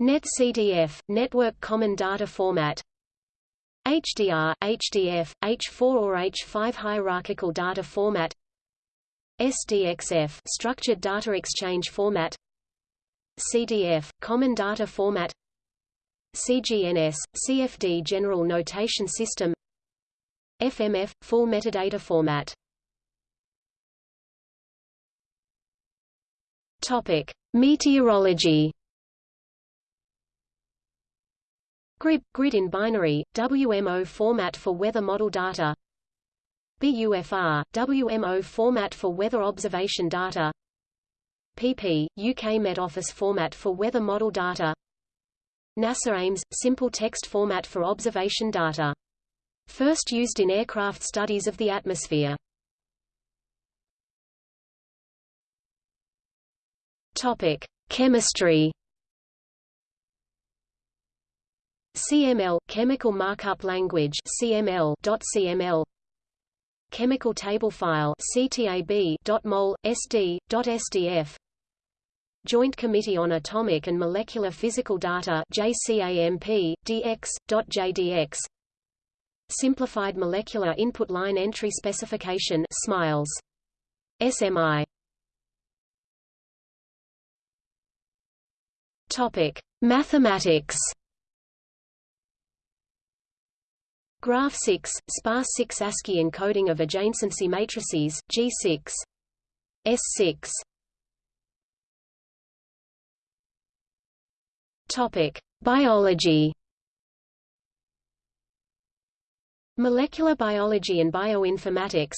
A: NetCDF – Network Common Data Format. HDR, HDF, H4 or H5 Hierarchical Data Format. SDXF Structured Data Exchange Format. CDF – Common Data Format. CGNS – CFD General Notation System. FMF – Full Metadata Format Topic: Meteorology. GRIB – Grid in binary, WMO format for weather model data. BUFR – WMO format for weather observation data. PP – UK Met Office format for weather model data. NASA Ames – simple text format for observation data. First used in aircraft studies of the atmosphere. Topic: Chemistry. CML chemical markup language CML .cml chemical table file CTAB.mol SD .sdf Joint Committee on Atomic and Molecular Physical Data JCAMP DX .jdx Simplified Molecular Input Line Entry Specification SMILES. SMI Topic Mathematics Graph 6, sparse 6 ASCII encoding of adjacency matrices, G6. S6. Topic: Biology. Molecular biology and bioinformatics.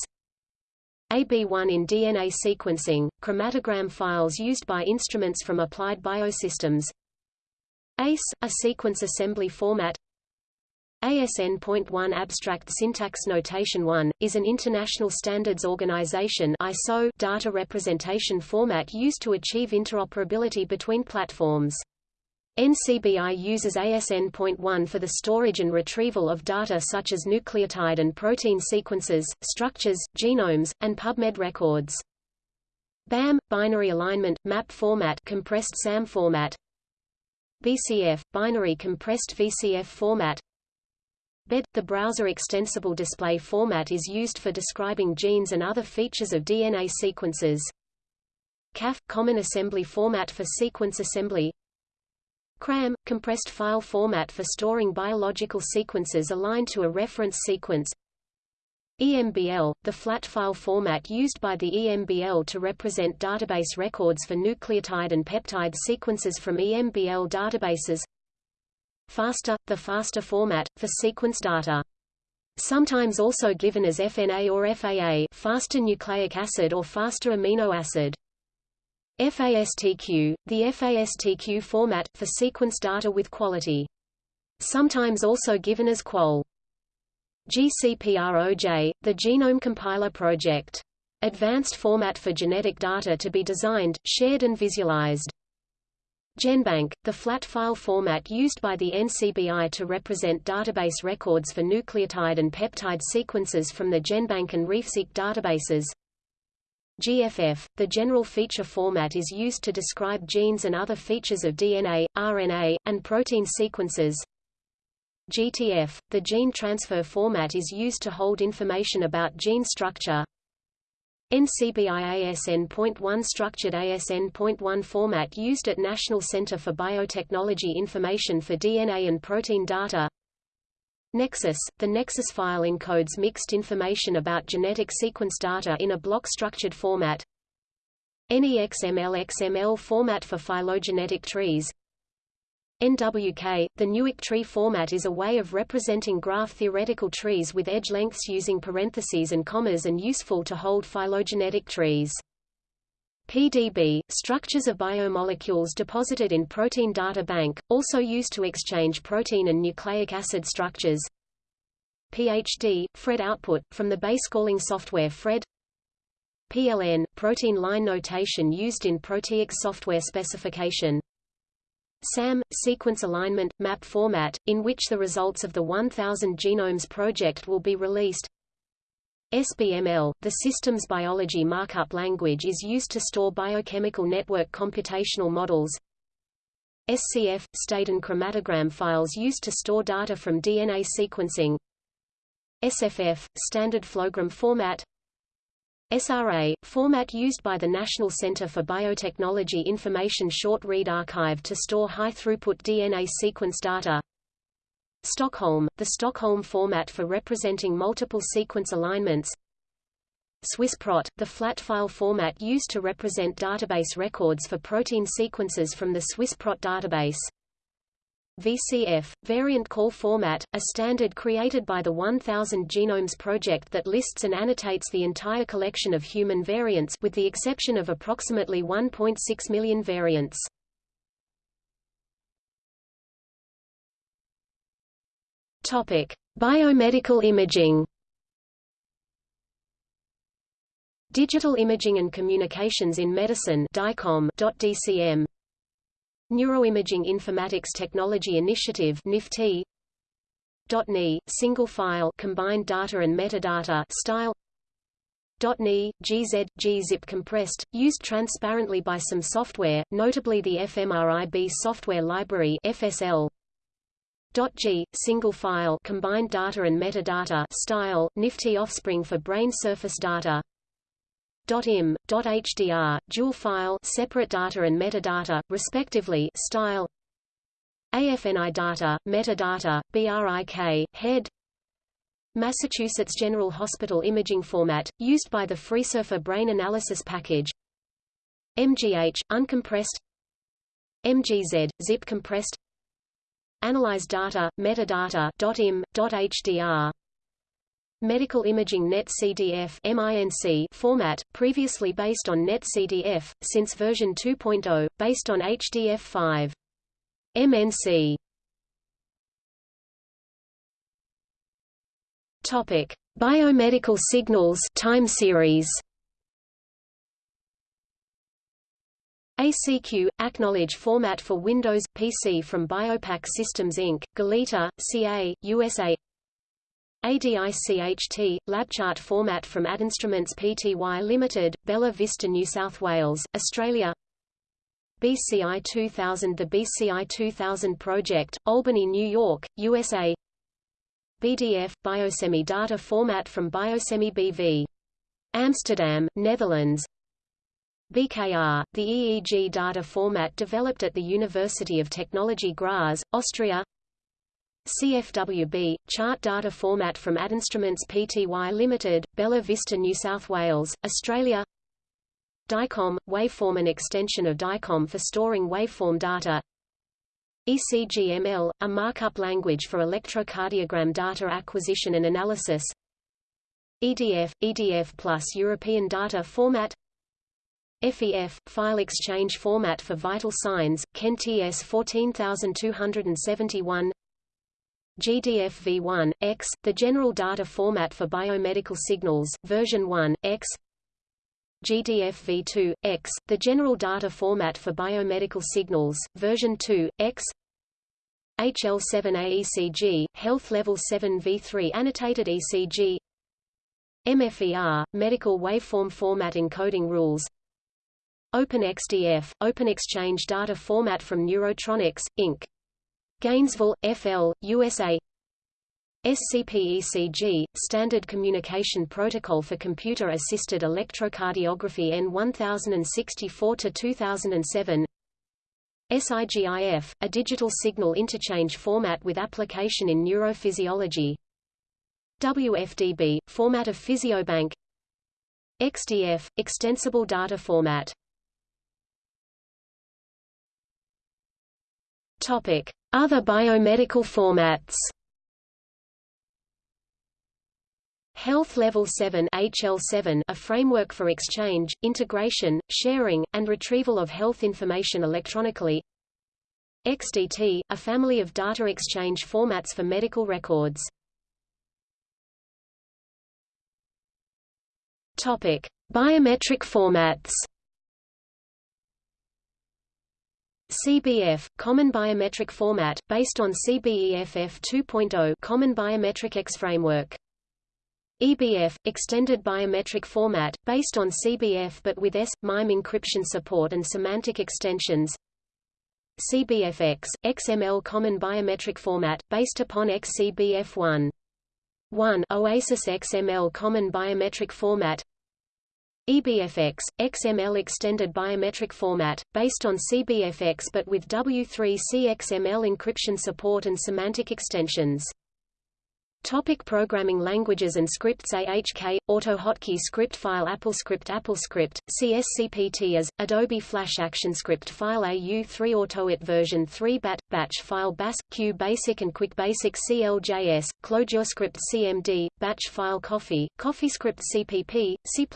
A: AB1 in DNA sequencing, chromatogram files used by instruments from Applied Biosystems. ACE, a sequence assembly format ASN.1 Abstract Syntax Notation 1, is an international standards organization ISO data representation format used to achieve interoperability between platforms. NCBI uses ASN.1 for the storage and retrieval of data such as nucleotide and protein sequences, structures, genomes, and PubMed records. BAM – binary alignment, map format compressed SAM format BCF – binary compressed VCF format BED, the browser extensible display format is used for describing genes and other features of DNA sequences. CAF – Common Assembly Format for Sequence Assembly CRAM – Compressed File Format for storing biological sequences aligned to a reference sequence EMBL – the flat file format used by the EMBL to represent database records for nucleotide and peptide sequences from EMBL databases FASTA, the FASTA format, for sequence data. Sometimes also given as FNA or FAA FASTA nucleic acid or FASTA amino acid. FASTQ, the FASTQ format, for sequence data with quality. Sometimes also given as QUAL. GCPROJ, the Genome Compiler Project. Advanced format for genetic data to be designed, shared and visualized. GenBank, the flat file format used by the NCBI to represent database records for nucleotide and peptide sequences from the GenBank and RefSeq databases. GFF, the general feature format is used to describe genes and other features of DNA, RNA, and protein sequences. GTF, the gene transfer format is used to hold information about gene structure. NCBI ASN.1 structured ASN.1 format used at National Center for Biotechnology Information for DNA and protein data Nexus – The Nexus file encodes mixed information about genetic sequence data in a block-structured format NEXML XML format for phylogenetic trees NWK, the Newick tree format is a way of representing graph theoretical trees with edge lengths using parentheses and commas and useful to hold phylogenetic trees. PDB, structures of biomolecules deposited in Protein Data Bank, also used to exchange protein and nucleic acid structures. PHD, Phred output, from the base calling software Phred PLN, protein line notation used in Proteix software specification SAM, sequence alignment, map format, in which the results of the 1000 Genomes project will be released. SBML, the systems biology markup language is used to store biochemical network computational models. SCF, state and chromatogram files used to store data from DNA sequencing. SFF, standard flowgram format SRA, format used by the National Center for Biotechnology Information Short Read Archive to store high-throughput DNA sequence data. Stockholm, the Stockholm format for representing multiple sequence alignments. SwissProt, the flat file format used to represent database records for protein sequences from the SwissProt database. VCF, variant call format, a standard created by the 1000 Genomes Project that lists and annotates the entire collection of human variants with the exception of approximately 1.6 million variants. Topic: Biomedical imaging. Digital Imaging and Communications in Medicine DICOM.DCM Neuroimaging Informatics Technology Initiative NIFT .NI, single file combined data and metadata style .NI, GZ, gzip compressed, used transparently by some software, notably the fMRIB software library FSL. .g, single file combined data and metadata style, NIFT offspring for brain surface data .im, .hdr, dual file separate data and metadata, respectively style. AFNI data, metadata, BRIK, head. Massachusetts General Hospital imaging format, used by the FreeSurfer brain analysis package. MGH, uncompressed. MGZ, zip compressed Analyze data, metadata .im, .hdr Medical Imaging Net CDF MINC format, previously based on Net CDF, since version 2.0, based on HDF5. MNC Topic: Biomedical Signals time series. ACQ – AcqKnowledge format for Windows – PC from Biopac Systems Inc., Goleta, CA, USA ADICHT, LabChart format from AdInstruments Pty Limited, Bella Vista New South Wales, Australia BCI 2000 The BCI 2000 project, Albany, New York, USA BDF, Biosemi data format from Biosemi BV. Amsterdam, Netherlands BKR, the EEG data format developed at the University of Technology Graz, Austria. CFWB, chart data format from AdInstruments Pty Limited, Bella Vista New South Wales, Australia. DICOM, waveform an extension of DICOM for storing waveform data. ECGML, a markup language for electrocardiogram data acquisition and analysis. EDF, EDF plus European data format FEF, file exchange format for vital signs, CEN TS 14271 GDF v1, X, the general data format for biomedical signals, version 1, X. GDF v2, X, the general data format for biomedical signals, version 2, X. HL7A ECG, Health Level 7 v3 Annotated ECG MFER, Medical Waveform Format Encoding Rules OpenXDF, Open Exchange Data Format from Neurotronics, Inc. Gainesville, FL, USA SCP-ECG, Standard Communication Protocol for Computer-Assisted Electrocardiography N1064-2007 SIGIF, a digital signal interchange format with application in neurophysiology. WFDB, format of Physiobank. XDF, extensible data format Other biomedical formats. Health Level 7 HL7 a framework for exchange, integration, sharing, and retrieval of health information electronically. XDT, a family of data exchange formats for medical records. Biometric formats. CBF, Common Biometric Format, based on CBEFF 2.0 Common Biometric X Framework. EBF, Extended Biometric Format, based on CBF but with S, MIME encryption support and semantic extensions. CBFX, XML Common Biometric Format, based upon XCBF1. 1 OASIS XML Common Biometric Format EBFX, XML Extended Biometric Format, based on CBFX but with W3C XML encryption support and semantic extensions. Topic programming languages and scripts AHK, AutoHotkey script file AppleScript AppleScript, CSCPT as, Adobe Flash ActionScript file AU3 AutoIt version 3 BAT, Batch file BAS, Q Basic and Quick Basic CLJS, ClojureScript CMD, Batch file Coffee, CoffeeScript CPP, C++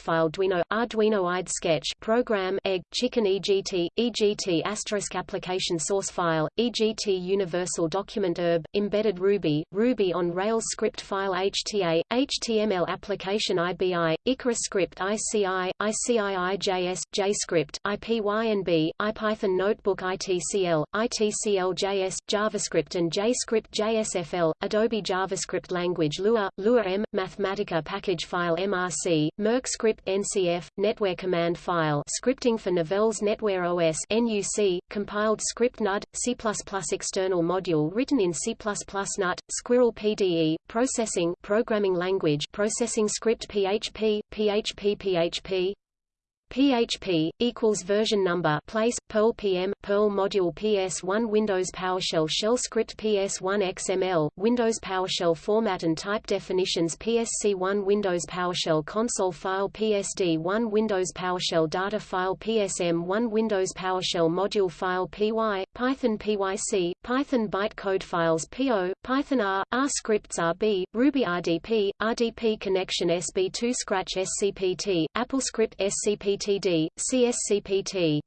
A: file Arduino, Arduino IDE Sketch program egg, Chicken EGT, EGT asterisk application source file, EGT Universal Document ERB, Embedded Ruby, Ruby on Rails script file HTA, HTML application IBI, Icarus script ICI, ICII.js, JScript, IPYNB, IPython notebook ITCL, ITCL.js, JavaScript and JScript JSFL, Adobe JavaScript language Lua, Lua M, Mathematica package file MRC, mIRC script NCF, Netware command file scripting for Novell's Netware OS NUC, compiled script NUD, C++ external module written in C++ NUT, Squirrel PD PDE, processing programming language processing script PHP, PHP PHP PHP equals version number place Perl PM Perl module PS1 Windows PowerShell shell script PS1 XML Windows PowerShell format and type definitions PSC1 Windows PowerShell console file PSD1 Windows PowerShell data file PSM1 Windows PowerShell module file PY Python PYC Python bytecode files PO Python R R scripts RB Ruby RDP RDP connection SB2 Scratch SCPT AppleScript SCPT SCPTD, CSCPT.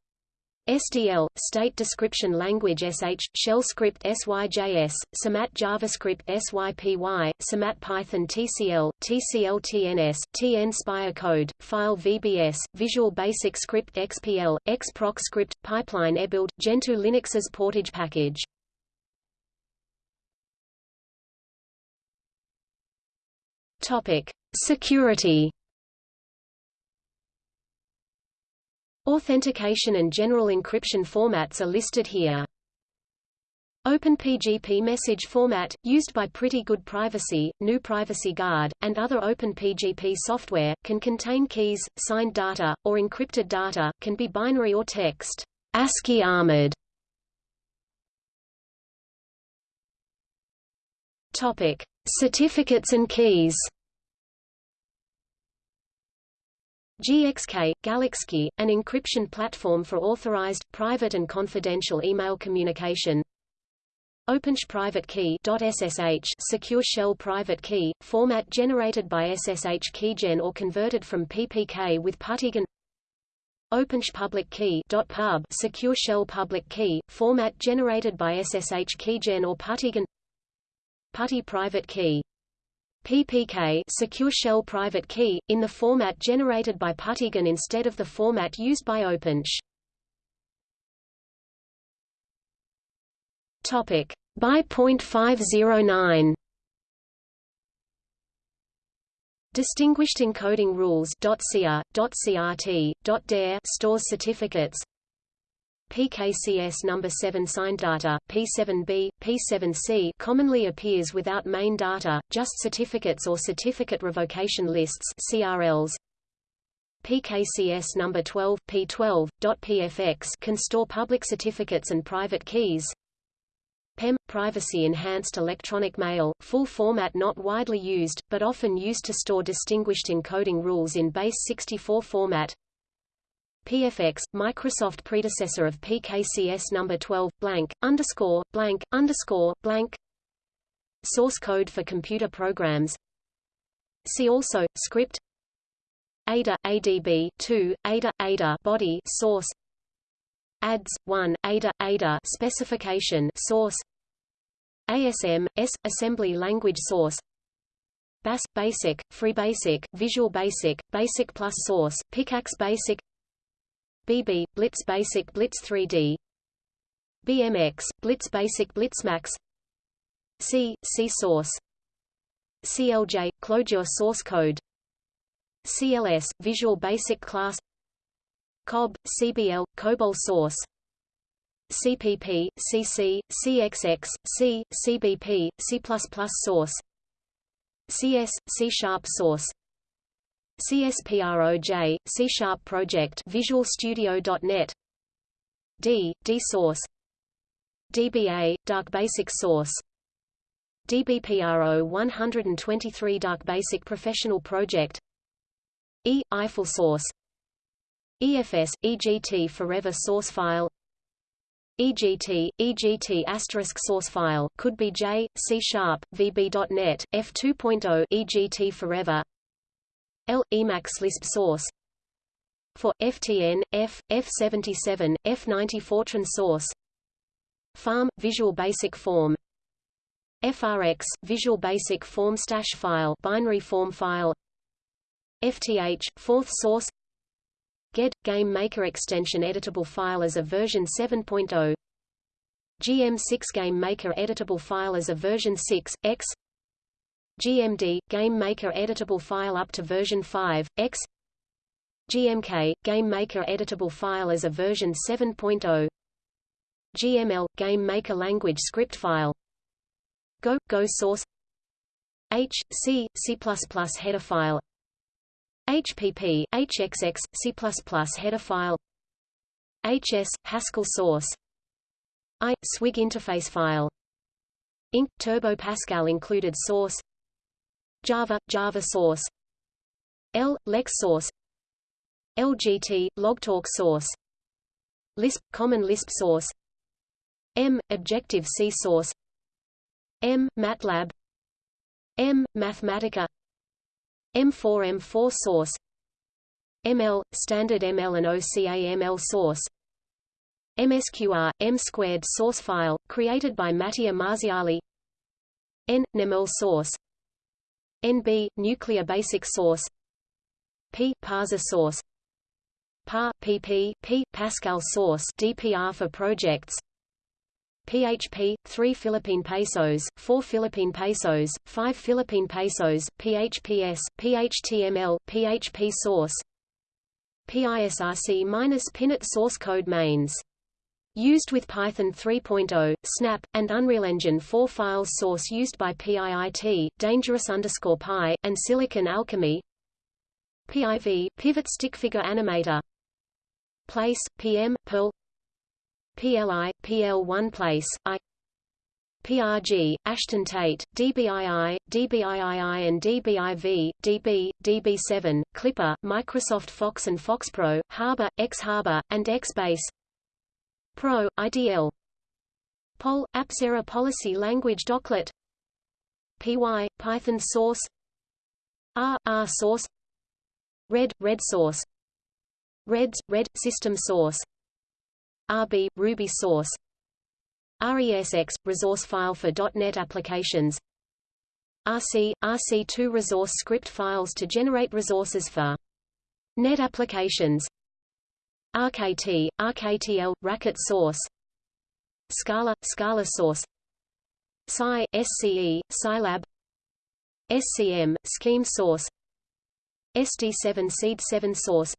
A: SDL, State Description Language SH, Shell Script SYJS, SAMAT JavaScript SYPY, SAMAT Python TCL, TCL TNS, TN Spire Code, File VBS, Visual Basic Script XPL, XProc Script, Pipeline eBuild, Gentoo Linux's Portage package. Topic: Security Authentication and general encryption formats are listed here. OpenPGP message format, used by Pretty Good Privacy, GNU Privacy Guard, and other OpenPGP software, can contain keys, signed data, or encrypted data, can be binary or text. ASCII armored. Topic: Certificates and keys. GXK, Galaxkey, an encryption platform for authorized, private and confidential email communication. OpenSSH Private Key .ssh Secure Shell Private Key, format generated by SSH Keygen or converted from PPK with PuTTY OpenSSH Public Key .pub Secure Shell Public Key, format generated by SSH Keygen or PuTTY PuTTY Private Key PPK secure shell private key, in the format generated by PuTTYgen instead of the format used by OpenSSH. Topic. By .509 Distinguished encoding rules .cia, .crt, .dare stores certificates PKCS number 7 signed data, P7b, P7c commonly appears without main data, just certificates or certificate revocation lists CRLs. PKCS number 12, P12, .pfx can store public certificates and private keys. PEM – Privacy Enhanced Electronic Mail, full format not widely used, but often used to store distinguished encoding rules in base 64 format. PFX, Microsoft predecessor of PKCS number 12, blank, underscore, blank, underscore, blank. Source code for computer programs. See also, script ADA, ADB, 2, ADA, ADA body source ADS, 1, ADA, ADA specification source ASM, S, assembly language source BAS, Basic, Free Basic, Visual Basic, Basic plus Source, Pickaxe Basic BB, Blitz Basic Blitz 3D BMX, Blitz Basic Blitzmax. C, C Source. CLJ, Clojure Source Code. CLS, Visual Basic Class. COB, CBL, COBOL source. CPP, CC, CXX, C, CBP, C++ source. CS, C-sharp source CSPROJ, C-sharp project Visual Studio.net D, D source. DBA, Dark Basic source. DBPRO 123 Dark Basic Professional Project. E, Eiffel source. EFS, EGT Forever source file. EGT, EGT asterisk source file, could be J, C Sharp, VB.NET, F2.0 EGT Forever L, Emacs Lisp source. For FTN, F, F77, F90 Fortran source. Farm, Visual Basic Form. FRX, Visual Basic Form stash file binary form file. FTH, Forth source. GED – Game Maker extension editable file as a version 7.0 GM6 Game Maker editable file as a version 6, X GMD – Game Maker editable file up to version 5, X. GMK – Game Maker editable file as a version 7.0 GML – Game Maker language script file. Go – Go source. H, C, C++ header file. HPP, HXX, C++ header file. HS, Haskell source. I, Swig interface file. Inc. Turbo Pascal included source Java, Java source. L, Lex source. LGT, Logtalk source. Lisp, Common Lisp source. M, Objective-C source. M, MATLAB. M, Mathematica. M4 M4 source. ML standard ML and OCA ML source. MSQR M squared source file created by Mattia Marziali. N NEML source NB nuclear basic source. P parser source. PAR PP P Pascal source DPR for projects. PHP, 3 Philippine pesos, 4 Philippine pesos, 5 Philippine pesos, PHPS, PHTML, PHP source. PISRC-Pinnate source code mains. Used with Python 3.0, Snap, and Unreal Engine 4 files source used by PIIT, Dangerous underscore Pi, and Silicon Alchemy. PIV, Pivot Stick Figure Animator. Place, PM, Perl. PLI, PL1 place, I. PRG, Ashton Tate, DBII, DBIII and DBIV, DB, DB7, Clipper, Microsoft Fox and FoxPro, Harbour, xHarbour, and X-Base Pro, IDL Pol, Apcera Policy Language Docklet PY, Python Source. R, R Source. Red, Red Source. Reds, Red, System Source. RB, Ruby source. RESX, resource file for .NET applications. RC, RC2 resource script files to generate resources for. net applications RKT, RKTL, Racket source. Scala, Scala source. Sci, SCE, Scilab. SCM, scheme source. SD7 seed 7 source.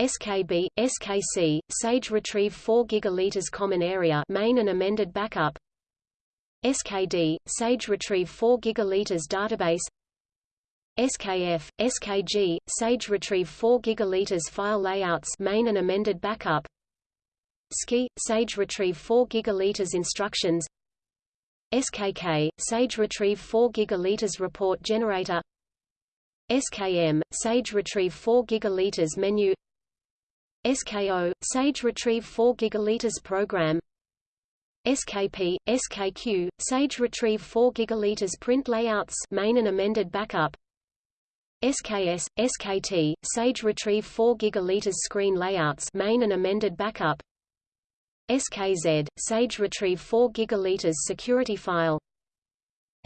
A: SKB, SKC, Sage retrieve 4 gigaliters common area main and amended backup. SKD, Sage retrieve 4 gigaliters database SKF, SKG, Sage retrieve 4 gigaliters file layouts main and amended backup. SKI, Sage retrieve 4 gigaliters instructions. SKK, Sage retrieve 4 gigaliters report generator. SKM, Sage retrieve 4 gigaliters menu. SKO, Sage retrieve 4 gigaliters program. SKP, SKQ, Sage retrieve 4 gigaliters print layouts main and amended backup SKS, SKT, Sage retrieve 4 gigaliters screen layouts main and amended backup. SKZ, Sage retrieve 4 gigaliters security file.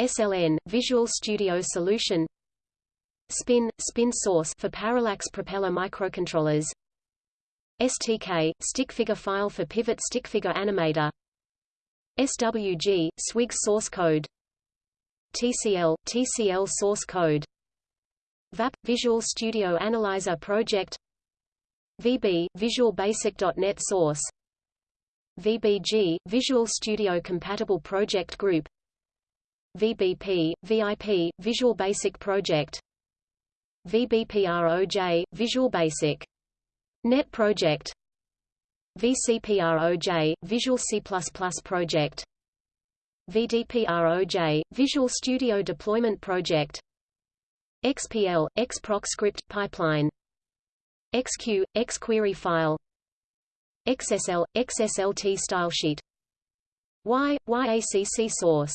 A: SLN, Visual Studio Solution. Spin, Spin Source for Parallax propeller microcontrollers. STK, stickfigure file for Pivot stickfigure animator. SWG, SWIG source code. TCL, TCL source code VAP, Visual Studio Analyzer Project. VB, Visual Basic.NET source. VBG, Visual Studio Compatible Project Group. VBP, VIP, Visual Basic Project. VBPROJ, Visual Basic. Net Project. VCPROJ, Visual C++ Project. VDPROJ, Visual Studio Deployment Project XPL, XProc Script Pipeline. XQ, XQuery File. XSL, XSLT stylesheet Y, YACC source.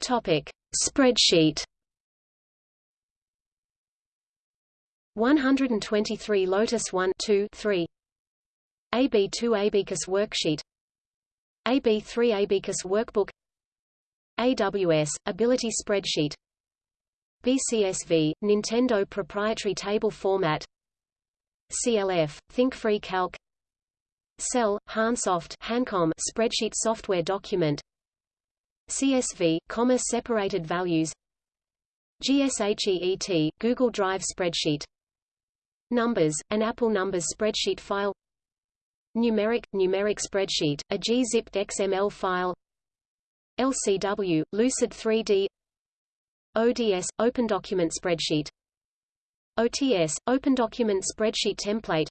A: Topic. Spreadsheet. 123 Lotus 1 2 3 AB2 Abacus worksheet. AB3 Abacus workbook AWS, Ability spreadsheet. BCSV, Nintendo proprietary table format. CLF, ThinkFree Calc. Cell, Hansoft Hancom spreadsheet software document. CSV, comma separated values. GSHEET, Google Drive spreadsheet. Numbers, an Apple Numbers spreadsheet file. Numeric, numeric spreadsheet, a gzipped XML file LCW, Lucid 3D ODS – Open Document Spreadsheet OTS – Open Document Spreadsheet Template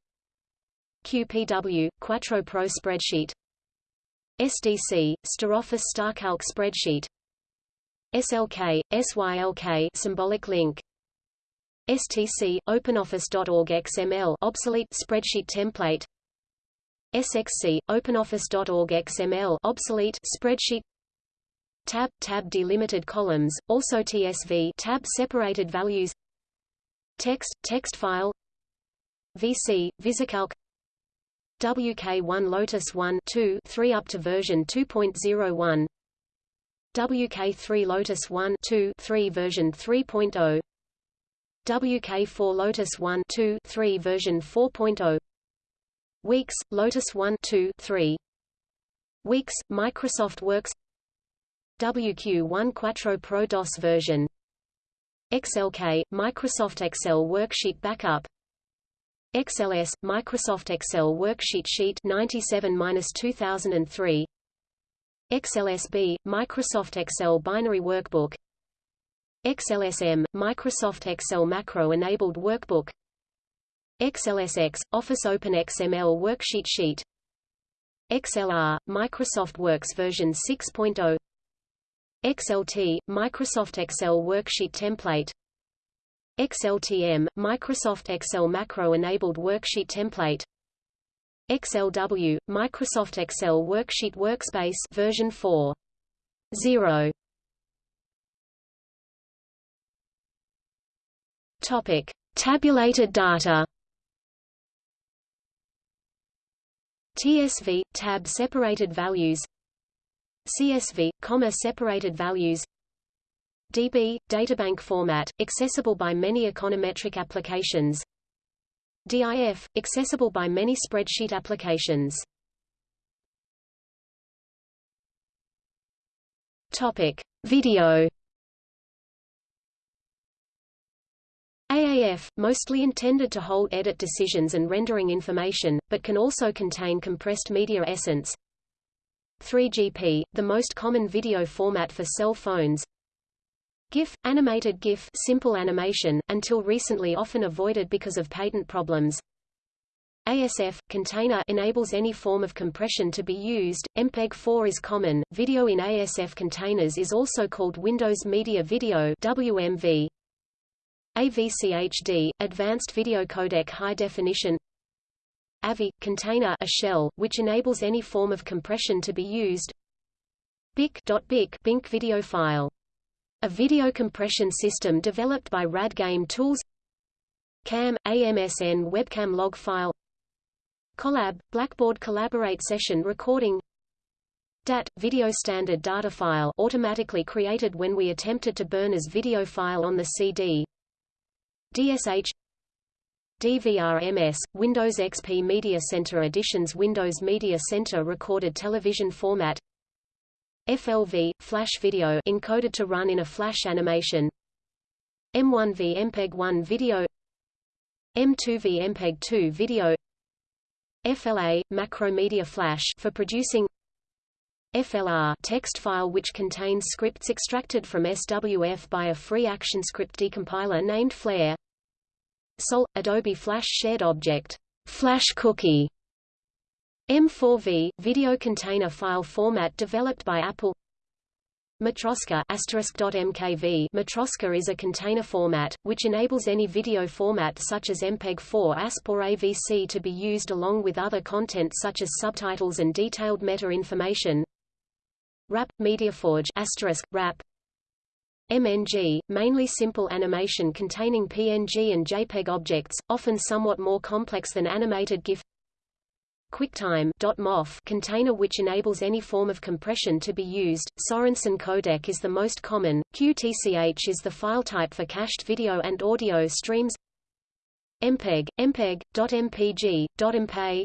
A: QPW – Quattro Pro Spreadsheet SDC – StarOffice StarCalc Spreadsheet SLK – SYLK Symbolic Link STC – OpenOffice.org XML obsolete spreadsheet template SXC – OpenOffice.org XML obsolete spreadsheet tab tab delimited columns also TSV tab separated values. Text text file. VC VisiCalc. WK1 Lotus 1 2 3 up to version 2.01 WK3 Lotus 1 2 3 version 3.0 WK4 Lotus 1 2 3 version 4.0 Weeks Lotus 1 2 3 Weeks Microsoft Works WQ1 Quattro Pro DOS version. XLK, Microsoft Excel Worksheet Backup. XLS, Microsoft Excel Worksheet Sheet 97-2003 XLSB, Microsoft Excel Binary Workbook. XLSM, Microsoft Excel Macro-enabled Workbook. XLSX, Office Open XML Worksheet Sheet. XLR, Microsoft Works version 6.0 XLT, Microsoft Excel Worksheet Template. XLTM, Microsoft Excel Macro-enabled Worksheet Template. XLW, Microsoft Excel Worksheet Workspace version 4.0 Topic: Tabulated data. TSV tab separated values CSV, comma separated values DB, databank format, accessible by many econometric applications DIF, accessible by many spreadsheet applications Topic. Video AAF, mostly intended to hold edit decisions and rendering information, but can also contain compressed media essence. 3GP, the most common video format for cell phones. GIF, animated GIF simple animation, until recently often avoided because of patent problems. ASF container enables any form of compression to be used. MPEG-4 is common. Video in ASF containers is also called Windows Media Video WMV. AVCHD, Advanced Video Codec High Definition AVI, container a shell, which enables any form of compression to be used. BIC.BIC Bink video file. A video compression system developed by RAD Game Tools. CAM, AMSN webcam log file. Collab, Blackboard Collaborate session recording. DAT, video standard data file automatically created when we attempted to burn as video file on the CD DSH DVR-MS, Windows XP Media Center Editions Windows Media Center recorded television format FLV, flash video encoded to run in a flash animation M1V MPEG-1 video M2V MPEG-2 video FLA, macromedia flash for producing FLR text file which contains scripts extracted from SWF by a free ActionScript decompiler named Flare SOL – Adobe Flash Shared Object Flash Cookie M4V – video container file format developed by Apple. Matroska .mkv Matroska is a container format, which enables any video format such as MPEG-4 ASP or AVC to be used along with other content such as subtitles and detailed meta-information. RAP – MediaForge RAP MNG, mainly simple animation containing PNG and JPEG objects, often somewhat more complex than animated GIF QuickTime .mof container which enables any form of compression to be used. Sorensen codec is the most common. QTCH is the file type for cached video and audio streams. MPEG, MPEG, .mpg, .mp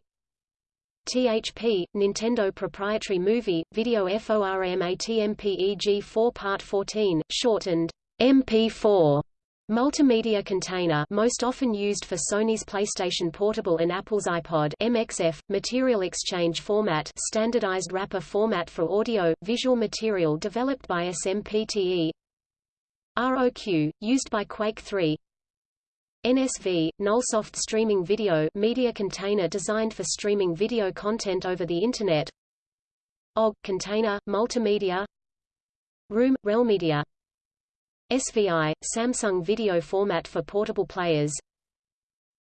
A: THP, Nintendo proprietary movie, video FORMATMPEG 4 Part 14, shortened MP4 Multimedia container most often used for Sony's PlayStation Portable and Apple's iPod MXF, material exchange format standardized wrapper format for audio, visual material developed by SMPTE ROQ, used by Quake 3 NSV, Nullsoft Streaming Video media container designed for streaming video content over the Internet. OGG, container, multimedia. Room, RealMedia SVI, Samsung Video Format for Portable Players.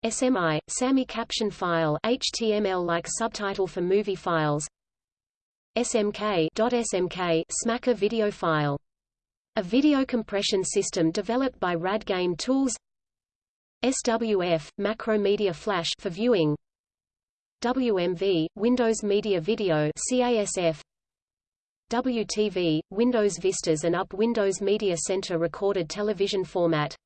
A: SMI, SAMI Caption File HTML-like subtitle for movie files. SMK .smk Smacker Video File. A video compression system developed by RAD Game Tools SWF, Macromedia Flash for viewing WMV, Windows Media Video CASF WTV, Windows Vistas and UP Windows Media Center recorded television format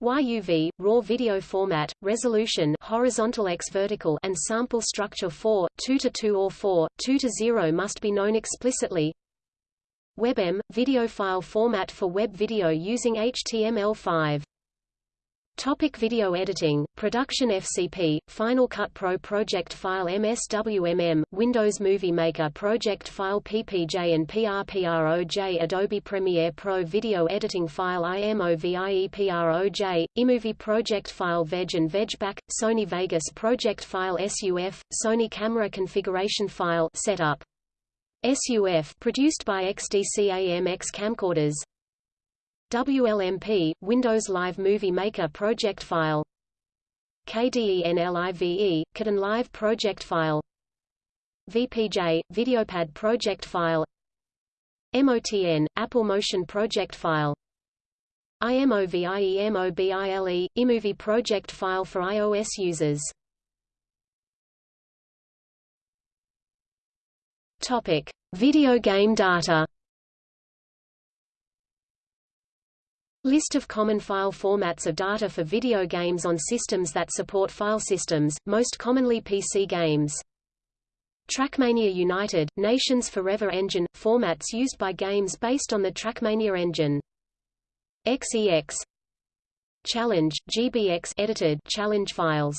A: YUV, RAW video format, resolution horizontal x vertical and sample structure 4, 2 to 2 or 4, 2 to 0 must be known explicitly. WebM, video file format for web video using HTML5. Topic video editing, production FCP, Final Cut Pro Project File MSWMM, Windows Movie Maker Project File PPJ and PRPROJ Adobe Premiere Pro Video Editing File IMOVIEPROJ, iMovie Project File VEG and VEGBACK, Sony Vegas Project File SUF, Sony Camera Configuration File Setup. SUF produced by XDC-AMX camcorders WLMP, Windows Live Movie Maker project file. KDENLIVE, Kdenlive Live project file. VPJ, Videopad project file. MOTN, Apple Motion project file. IMOVIEMOBILE, iMovie project file for iOS users. Topic: Video game data. List of common file formats of data for video games on systems that support file systems, most commonly PC games. Trackmania United, Nations Forever Engine – formats used by games based on the Trackmania engine. XEX Challenge, GBX edited challenge files.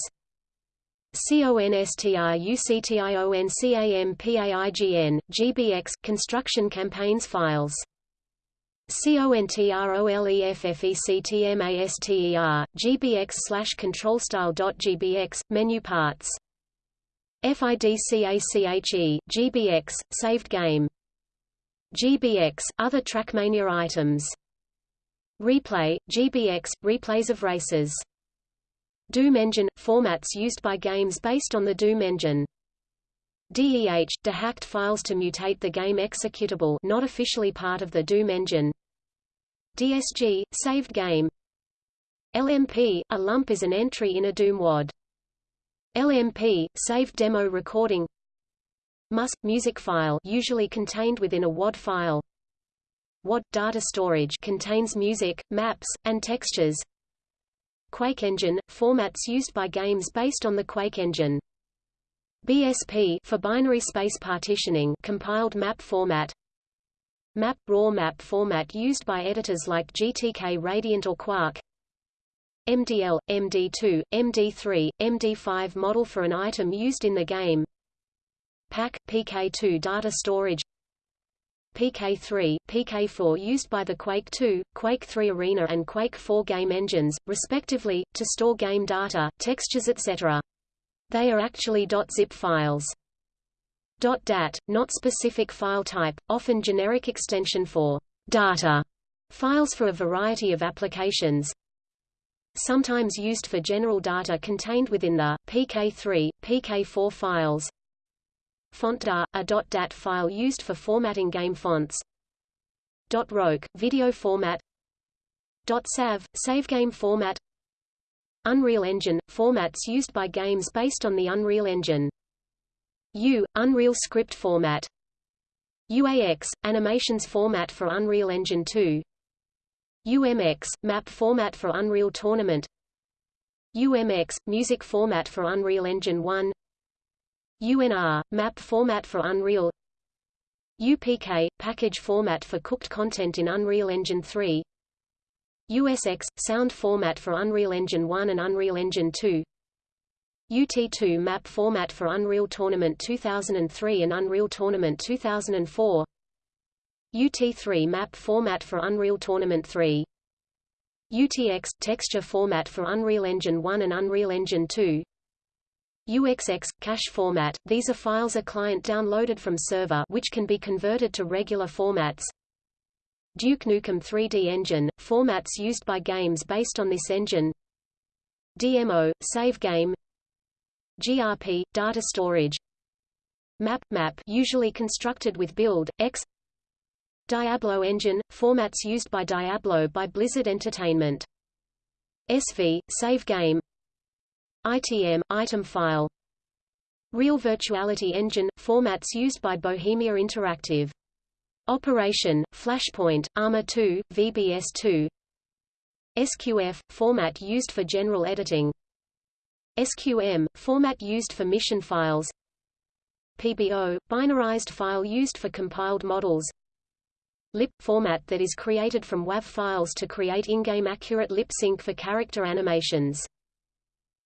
A: CONSTRUCTIONCAMPAIGN, GBX construction campaigns files. CONTROLEFFECTMASTER, GBX slash controlstyle.gbx, menu parts. FIDCACHE, GBX, saved game. GBX, other Trackmania items. Replay, GBX, replays of races. Doom Engine – formats used by games based on the Doom engine. DEH – dehacked files to mutate the game executable not officially part of the Doom engine. DSG – saved game. LMP – a lump is an entry in a Doom WAD. LMP – saved demo recording MUS – music file usually contained within a WAD file WAD – data storage contains music, maps, and textures Quake Engine – formats used by games based on the Quake engine. BSP for binary space partitioning compiled map format. Map – raw map format used by editors like GTK Radiant or Quark. MDL, MD2, MD3, MD5 model for an item used in the game. PAC – PK2 data storage. PK3, PK4 used by the Quake 2, Quake 3 Arena and Quake 4 game engines, respectively, to store game data, textures etc. They are actually .zip files. .dat, not specific file type, often generic extension for data files for a variety of applications, sometimes used for general data contained within the PK3, PK4 files, FontDar, a .dat file used for formatting game fonts. .roc, video format. .sav, save game format. Unreal Engine, formats used by games based on the Unreal Engine. U, Unreal Script format. UAX, animations format for Unreal Engine 2. UMX, map format for Unreal Tournament. UMX, music format for Unreal Engine 1. UNR, map format for Unreal UPK, package format for cooked content in Unreal Engine 3 USX, sound format for Unreal Engine 1 and Unreal Engine 2 UT2 map format for Unreal Tournament 2003 and Unreal Tournament 2004 UT3 map format for Unreal Tournament 3 UTX – texture format for Unreal Engine 1 and Unreal Engine 2 UXX cache format. These are files a client downloaded from server which can be converted to regular formats. Duke Nukem 3D engine formats used by games based on this engine. DMO save game. GRP data storage. Map map usually constructed with build X. Diablo engine formats used by Diablo by Blizzard Entertainment. SV save game ITM item file Real Virtuality Engine formats used by Bohemia Interactive Operation Flashpoint ArmA 2 VBS2 SQF format used for general editing. SQM format used for mission files. PBO binarized file used for compiled models. LIP format that is created from WAV files to create in-game accurate lip sync for character animations.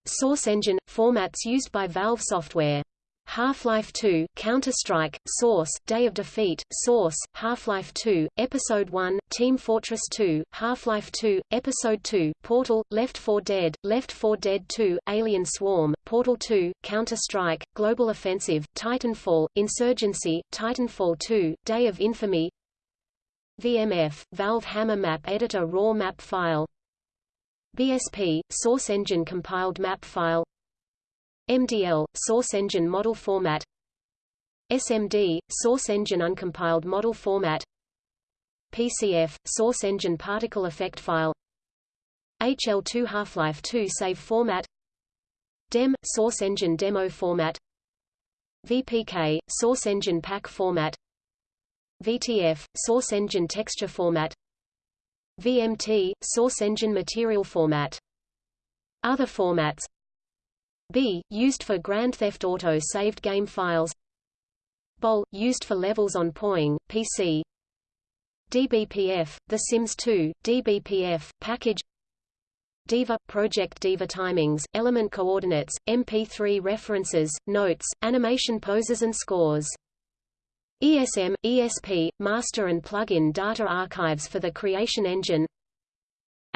A: Source engine – formats used by Valve software. Half-Life 2, Counter-Strike, Source, Day of Defeat, Source, Half-Life 2, Episode 1, Team Fortress 2, Half-Life 2, Episode 2, Portal, Left 4 Dead, Left 4 Dead 2, Alien Swarm, Portal 2, Counter-Strike, Global Offensive, Titanfall, Insurgency, Titanfall 2, Day of Infamy. VMF, Valve Hammer Map Editor Raw Map File. BSP, source engine compiled map file MDL, source engine model format. SMD, source engine uncompiled model format. PCF, source engine particle effect file. HL2 Half-Life 2 save format. DEM, source engine demo format. VPK source engine pack format. VTF source engine texture format. VMT source engine material format. Other formats B used for Grand Theft Auto saved game files. BOL used for levels on Poing PC DBPF The Sims 2 DBPF package. Diva – Project Diva timings, element coordinates, MP3 references, notes, animation poses and scores. ESM, ESP, master and plug-in data archives for the Creation Engine.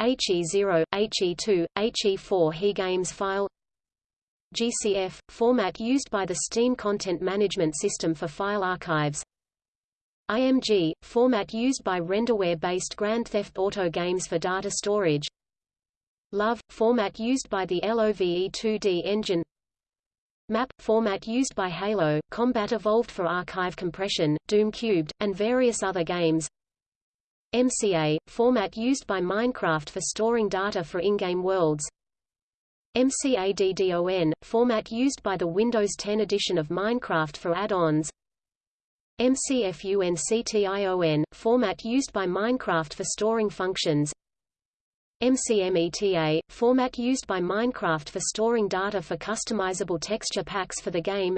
A: HE0, HE2, HE4 HE Games file GCF – format used by the Steam Content Management System for file archives. IMG – format used by renderware-based Grand Theft Auto games for data storage. LOVE – format used by the LOVE 2D engine. MAP – format used by Halo, Combat Evolved for archive compression, Doom Cubed, and various other games. MCA – format used by Minecraft for storing data for in-game worlds MCADDON – format used by the Windows 10 edition of Minecraft for add-ons. MCFUNCTION – format used by Minecraft for storing functions. MCMETA – format used by Minecraft for storing data for customizable texture packs for the game.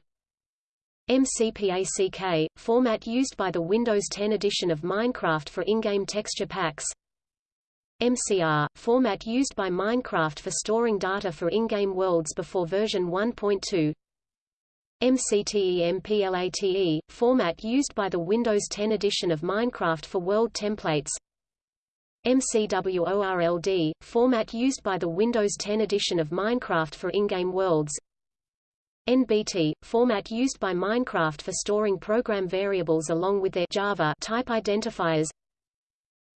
A: MCPACK – format used by the Windows 10 edition of Minecraft for in-game texture packs MCR – format used by Minecraft for storing data for in-game worlds before version 1.2 MCTEMPLATE – format used by the Windows 10 edition of Minecraft for world templates. MCWORLD, format used by the Windows 10 edition of Minecraft for in-game worlds. NBT, format used by Minecraft for storing program variables along with their Java type identifiers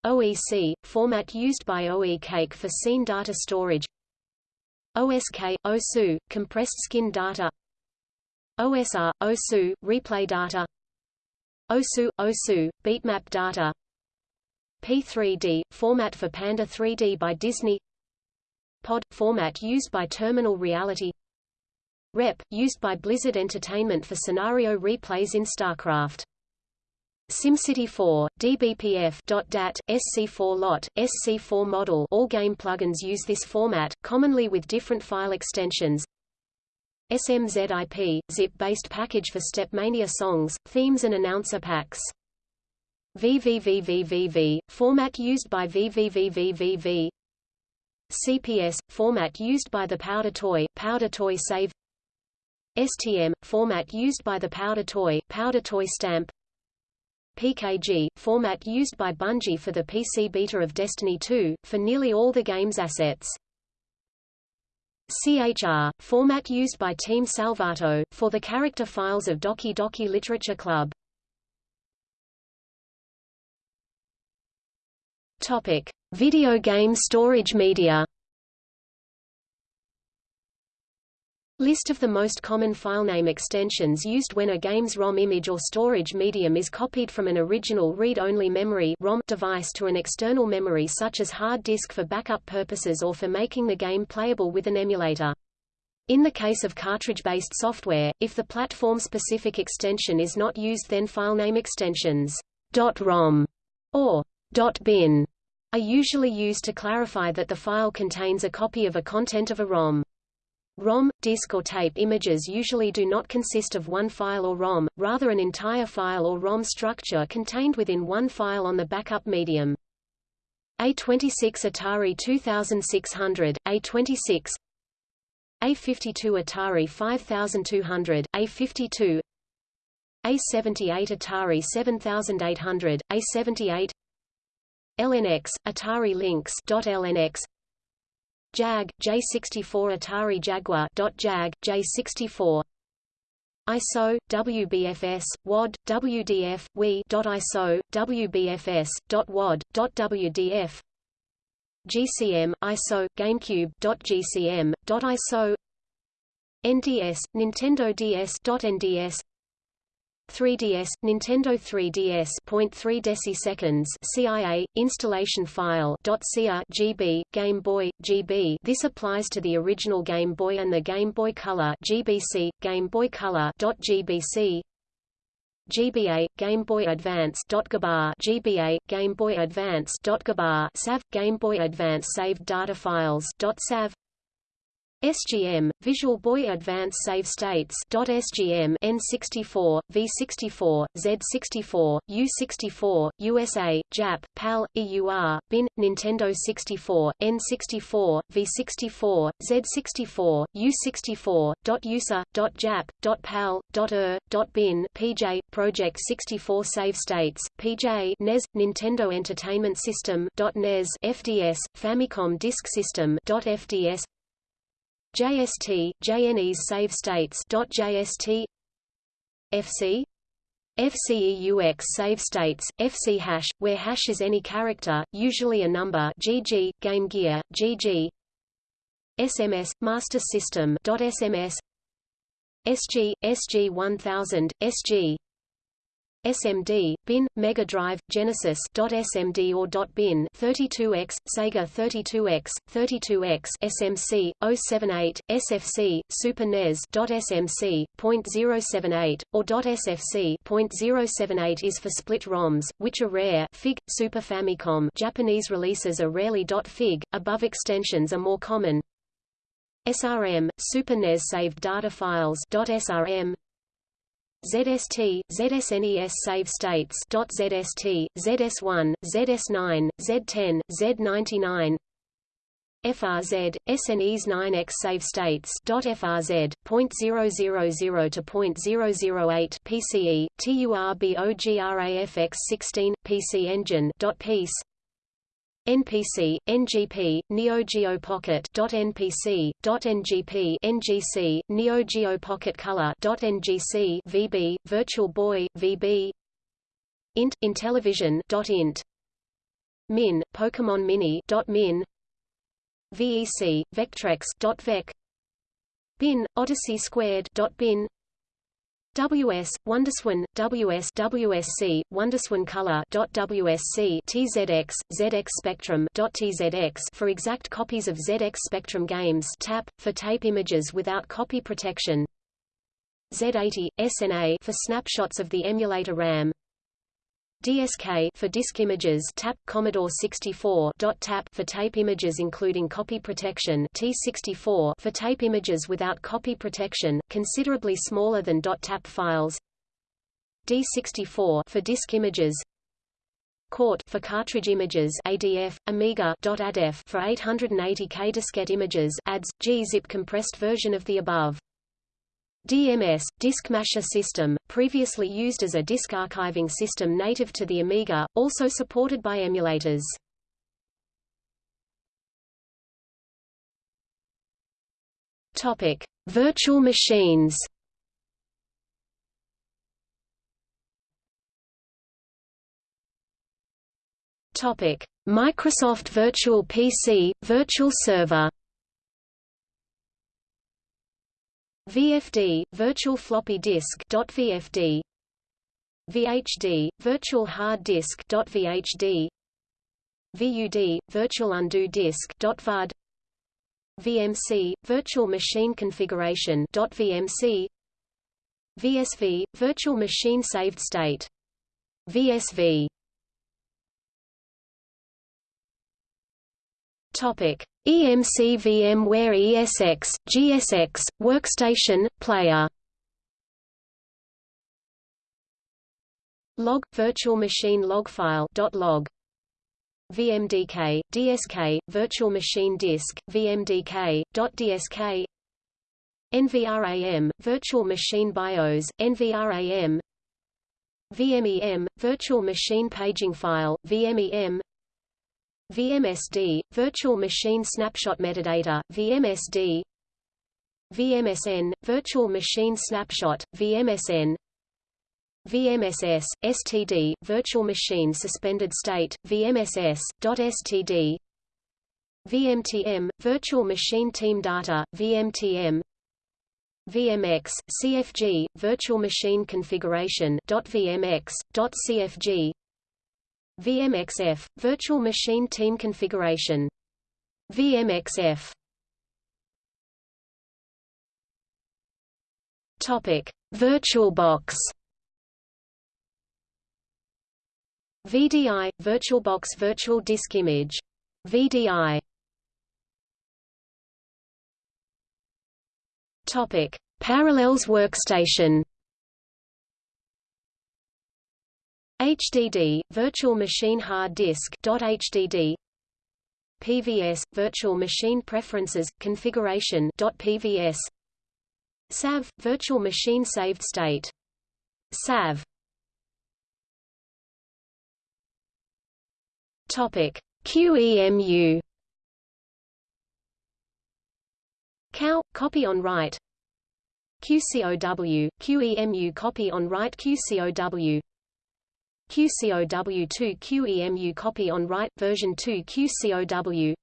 A: OEC, format used by OECake for scene data storage. OSK, OSU, compressed skin data. OSR, OSU, replay data. OSU, OSU, beatmap data. P3D, format for Panda 3D by Disney. POD, format used by Terminal Reality. REP, used by Blizzard Entertainment for scenario replays in StarCraft SimCity 4, DBPF .dat, SC4 lot, SC4 model. All game plugins use this format, commonly with different file extensions. SMZIP, zip-based package for Stepmania songs, themes and announcer packs. VVVVVV, format used by VVVVVV CPS, format used by the Powder Toy, Powder Toy Save. STM, format used by the Powder Toy, Powder Toy Stamp PKG, format used by Bungie for the PC beta of Destiny 2, for nearly all the game's assets. CHR, format used by Team Salvato, for the character files of Doki Doki Literature Club. Topic: Video game storage media. List of the most common filename extensions used when a game's ROM image or storage medium is copied from an original read-only memory ROM device to an external memory such as hard disk for backup purposes or for making the game playable with an emulator. In the case of cartridge-based software, if the platform-specific extension is not used then filename extensions .rom or .bin are usually used to clarify that the file contains a copy of a content of a ROM. ROM, disk or tape images usually do not consist of one file or ROM, rather an entire file or ROM structure contained within one file on the backup medium. A26 Atari 2600, A26 A52 Atari 5200, A52 A78 Atari 7800, A78 LNX, Atari Lynx .lnx JAG, J64 Atari Jaguar .jag, J64 ISO, WBFS, WAD, WDF, WE .ISO, WBFS, .WAD, .WDF GCM, ISO, GameCube .GCM, .ISO NDS, Nintendo DS .NDS 3DS, Nintendo 3DS 0.3 deciseconds CIA, installation file .cia GB, Game Boy, GB This applies to the original Game Boy and the Game Boy Color GBC, Game Boy Color .gbc GBA, Game Boy Advance GBA, Game Boy Advance SAV, Game Boy Advance saved data files .sav SGM, Visual Boy Advance Save States .SGM N64, V64, Z64, U64, USA, JAP, PAL, EUR, BIN, Nintendo 64, N64, V64, Z64, U64, .USA, .JAP, .PAL, .ER, .BIN PJ, Project 64 Save States, PJ NES, Nintendo Entertainment System .NES FDS, Famicom Disk System .FDS JST, JNES save states .jst FC FCEUX save states, FC hash, where hash is any character, usually a number GG, Game Gear, GG SMS, Master System .SMS SG, SG-1000, SG SMD, bin, Mega Drive, Genesis .smd or .bin 32x, Sega 32x, 32x SMC, 078, SFC, Super NES .smc, .078, or .sfc .078 is for split ROMs, which are rare FIG, Super Famicom. Japanese releases are rarely .fig, above extensions are more common. SRM, Super NES saved data files .srm ZST, ZSNES save states .zst, ZS1, ZS9, Z10, Z99 FRZ, SNES 9X save states .FRZ, .000 to .008 PCE, TURBOGRAFX16, PC Engine .piece NPC, NGP, Neo Geo Pocket .npc, .ngp, NGC, Neo Geo Pocket Color .ngc, VB, Virtual Boy, VB, Int, Intellivision .int, Min, Pokemon Mini .min, VEC, Vectrex .vec, Bin, Odyssey Squared .bin, WS, Wonderswan, WS WSC, Wonderswan Color .WSC TZX, ZX Spectrum .TZX for exact copies of ZX Spectrum games. TAP, for tape images without copy protection. Z80, SNA for snapshots of the emulator RAM DSK for disk images TAP Commodore 64 .TAP for tape images including copy protection T64 for tape images without copy protection considerably smaller than .TAP files D64 for disk images CORT for cartridge images ADF Amiga .ADF for 880K diskette images ADS gzip compressed version of the above DMS, Disk Masher System, previously used as a disk archiving system native to the Amiga, also supported by emulators. Topic: Virtual machines. Topic: Microsoft Virtual PC, Virtual Server. VFD, Virtual Floppy Disk .vfd, VHD, Virtual Hard Disk .vhd, VUD, Virtual Undo Disk .vud, VMC, Virtual Machine Configuration .vmc, VSV, Virtual Machine Saved State. VSV. Topic: EMC VMware ESX, GSX, Workstation, Player. Log virtual machine log file .log. VMDK DSK virtual machine disk VMDK .dsk NVRAM virtual machine BIOS NVRAM VMEM virtual machine paging file VMEM VMSD, Virtual Machine Snapshot Metadata, VMSD VMSN, Virtual Machine Snapshot, VMSN VMSS, STD, Virtual Machine Suspended State, VMSS, .std VMTM, Virtual Machine Team Data, VMTM VMX, CFG, Virtual Machine Configuration .vmx, .cfg VMXF, Virtual Machine Team Configuration. VMXF Topic: VirtualBox VDI, VirtualBox Virtual Disk Image. VDI Topic: Parallels Workstation. HDD, Virtual Machine Hard Disk .HDD PVS, Virtual Machine Preferences, Configuration .PVS SAV, Virtual Machine Saved State. SAV Topic. QEMU Cow, copy on write QCOW, QEMU copy on write QCOW QCOW2 QEMU copy on write version 2 QCOW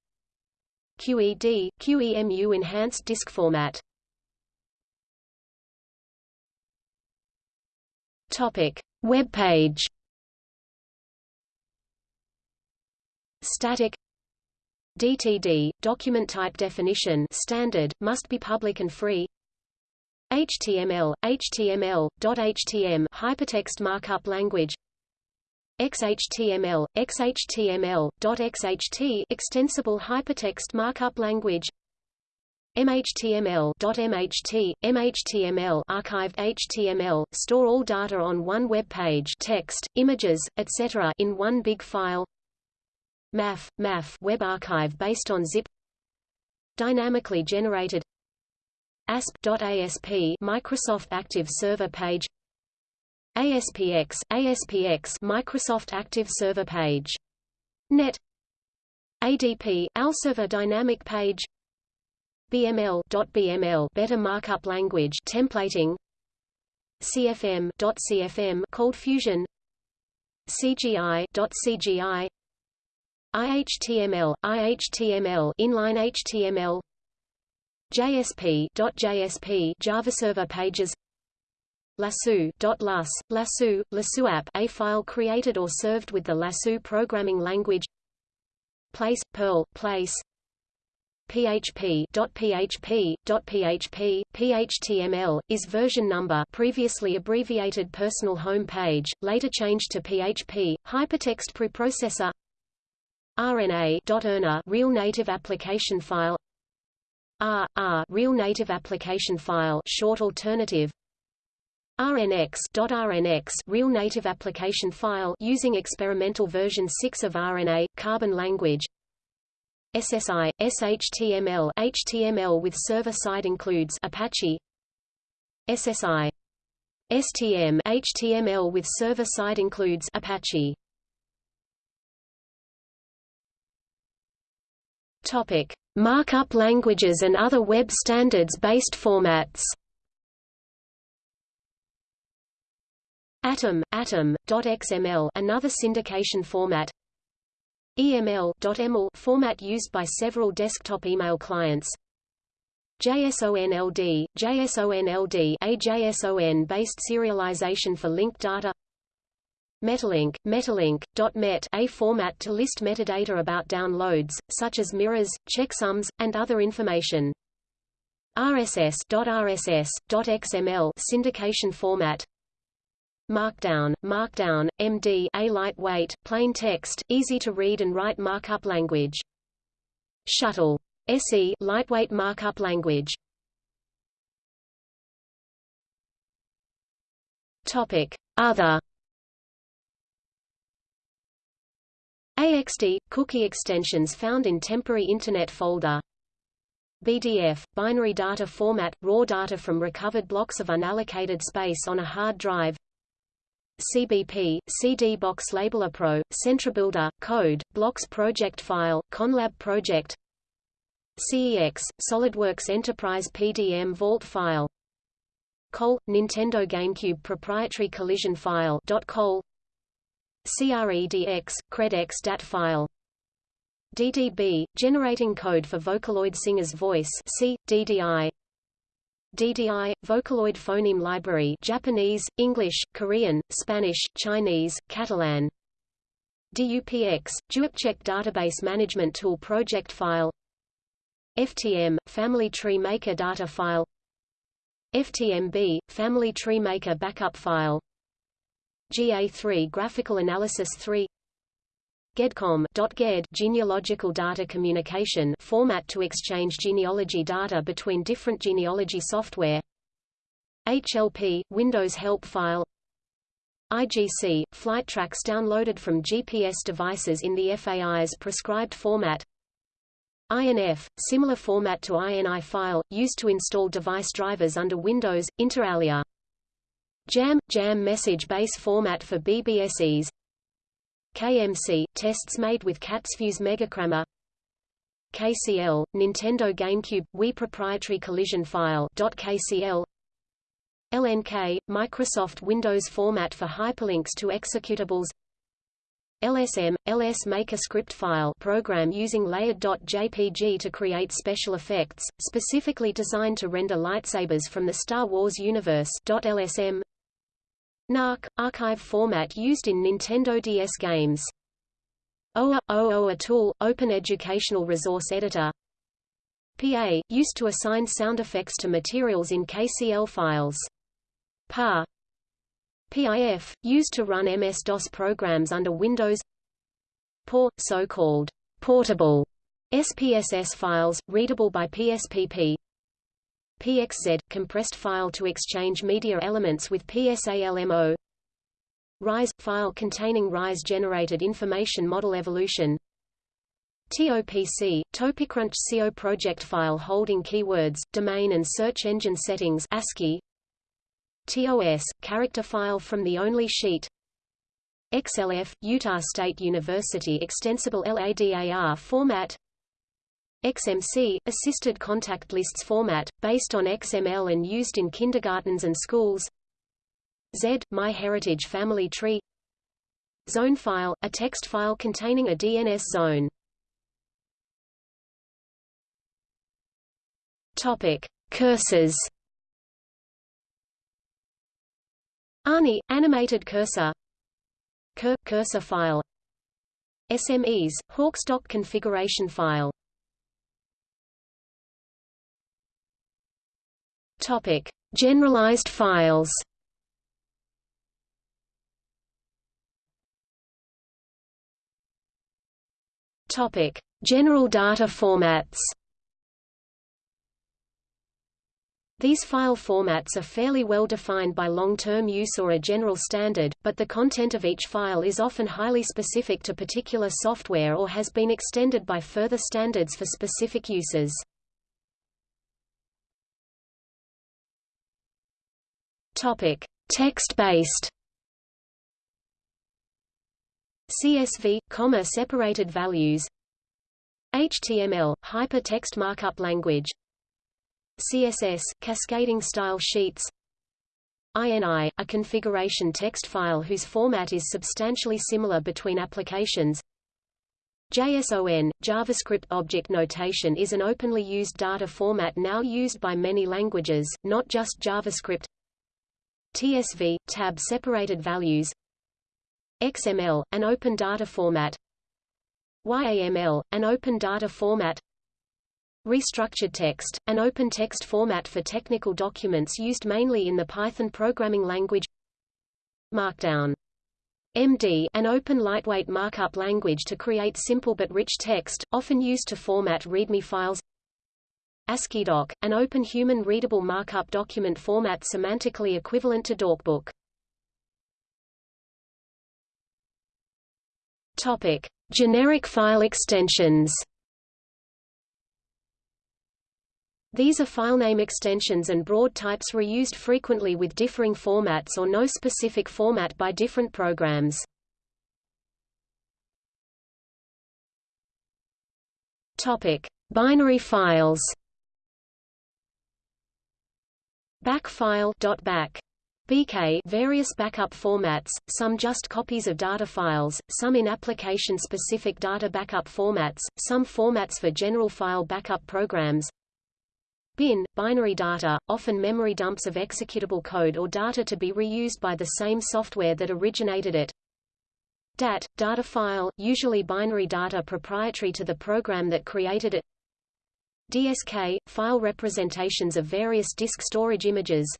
A: QED, QEMU enhanced disk format. Topic. Web page. Static. DTD, document type definition standard, must be public and free. HTML, HTML, .htm hypertext markup language XHTML, XHTML, .xht extensible hypertext markup language. MHTML .mht, MHTML archived HTML, store all data on one web page text, images, etc. in one big file. MAF, MAF web archive based on zip. Dynamically generated. ASP.ASP Microsoft Active Server page ASPX, ASPX Microsoft Active Server page. Net. ADP, AOLserver dynamic page. BML .bml Better Markup Language templating. CFM .cfm Cold Fusion. CGI .cgi IHTML, IHTML inline HTML JSP .jsp Java Server Pages Lasso, Lasso app a file created or served with the Lasso programming language. Place, Perl, Place. PHP .php, .php, PHTML, is version number previously abbreviated personal home page, later changed to PHP, hypertext preprocessor. RNA real native application file. R, R real native application file short alternative RNX .RNX real native application file using experimental version 6 of RNA carbon language. SSI SHTML HTML with server side includes Apache. SSI STM HTML with server side includes Apache. Topic: Markup languages and other web standards-based formats. Atom, Atom.xml, another syndication format. EML.ml format used by several desktop email clients. JSONLD, JSONLD, a JSON-based serialization for linked data. Metalink, Metalink.met a format to list metadata about downloads, such as mirrors, checksums, and other information. RSS.RSS.xml syndication format. Markdown, Markdown, MD a lightweight, plain text, easy to read and write markup language. Shuttle. SE lightweight markup language. Topic: Other AXD – cookie extensions found in temporary Internet folder BDF – binary data format – raw data from recovered blocks of unallocated space on a hard drive CBP – CD Box Labeler Pro, CentraBuilder, Code, Blocks Project File, Conlab Project CEX – SolidWorks Enterprise PDM Vault File COL – Nintendo GameCube Proprietary Collision File .col CREDX, CredX DAT file. DDB, generating code for Vocaloid Singer's voice C, DDI. DDI, Vocaloid Phoneme Library Japanese, English, Korean, Spanish, Chinese, Catalan. DUPX, DuupeCheck Database Management Tool Project File. FTM, Family Tree Maker Data File. FTMB, Family Tree Maker Backup File. GA3 Graphical Analysis 3 GEDCOM.GED genealogical data communication format to exchange genealogy data between different genealogy software. HLP Windows help file. IGC flight tracks downloaded from GPS devices in the FAI's prescribed format. INF similar format to INI file used to install device drivers under Windows inter alia JAM JAM message base format for BBSEs KMC tests made with CatsFuse Megacrammer. KCL Nintendo GameCube Wii proprietary collision file .kcl LNK Microsoft Windows format for hyperlinks to executables. LSM LS Maker script file program using layered.jpg to create special effects specifically designed to render lightsabers from the Star Wars universe .lsm NARC, archive format used in Nintendo DS games. OA – OOA tool, Open Educational Resource Editor PA, used to assign sound effects to materials in KCL files. PA PIF, used to run MS-DOS programs under Windows POR, so-called portable SPSS files, readable by PSPP PXZ – compressed file to exchange media elements with PSALMO RISE – file containing RISE-generated information model evolution. TOPC – TOPICrunch CO project file holding keywords, domain and search engine settings ASCII TOS – character file from the only sheet. XLF – Utah State University Extensible LADAR format XMC, Assisted Contact Lists format, based on XML and used in kindergartens and schools. Z, MyHeritage Family Tree. Zone file, a text file containing a DNS zone. Topic. Cursors. ANI, animated cursor. Cur, cursor file. SMEs, Hawk's Dock configuration file Topic: Generalized files. Topic: General data formats. These file formats are fairly well defined by long-term use or a general standard, but the content of each file is often highly specific to particular software or has been extended by further standards for specific uses. Topic: Text-based. CSV, comma separated values. HTML, hypertext markup language. CSS, cascading style sheets. INI, a configuration text file whose format is substantially similar between applications. JSON, JavaScript Object Notation is an openly used data format now used by many languages, not just JavaScript. TSV, tab separated values XML, an open data format YAML, an open data format Restructured text, an open text format for technical documents used mainly in the Python programming language Markdown MD, an open lightweight markup language to create simple but rich text, often used to format README files ASCIIDoc, an open human-readable markup document format semantically equivalent to DocBook. Topic: Generic file extensions. These are filename extensions and broad types reused frequently with differing formats or no specific format by different programs. Topic: Binary files. Back file .back. BK various backup formats, some just copies of data files, some in application-specific data backup formats, some formats for general file backup programs. Bin, binary data, often memory dumps of executable code or data to be reused by the same software that originated it. DAT, data file, usually binary data proprietary to the program that created it. DSK, file representations of various disk storage images.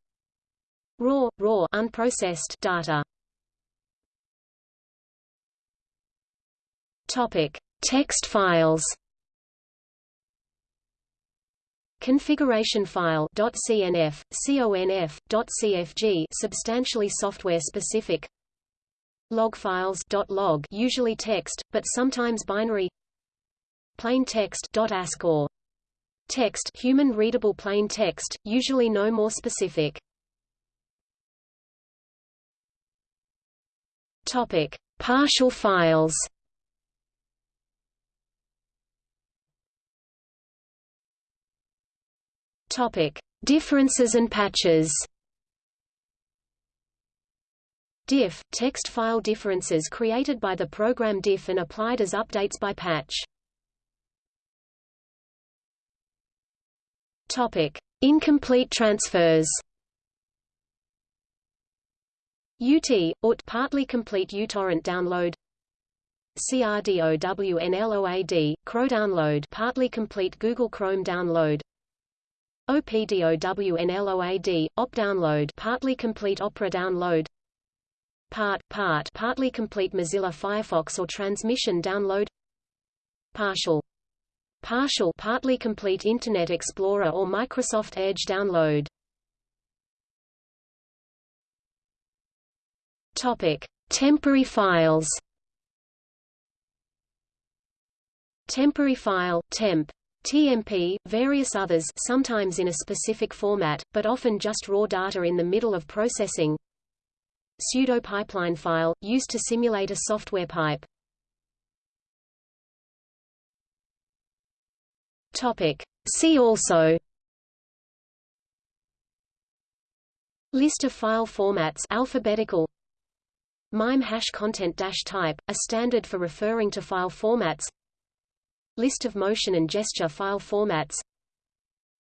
A: RAW, raw unprocessed data. Topic: Text files. Configuration file .cnf, conf, .cfg substantially software specific. Log files .log usually text, but sometimes binary. Plain text .asc or text human readable plain text, usually no more specific. Topic: Partial files. Topic: Differences and patches. Diff – text file differences created by the program diff and applied as updates by patch. Topic: Incomplete transfers. UT, UT partly complete uTorrent download. CRDOWNLOAD, CRO download. Partly complete Google Chrome download. OPDOWNLOAD, OP download. Partly complete Opera download. Part, part. Partly complete Mozilla Firefox or transmission download. Partial Partial partly complete Internet Explorer or Microsoft Edge download Topic: Temporary files. Temporary file, temp. TMP, various others sometimes in a specific format, but often just raw data in the middle of processing. Pseudo-pipeline file, used to simulate a software pipe. Topic. See also List of file formats alphabetical MIME hash content dash type, a standard for referring to file formats List of motion and gesture file formats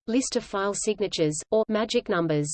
A: List of file signatures, or magic numbers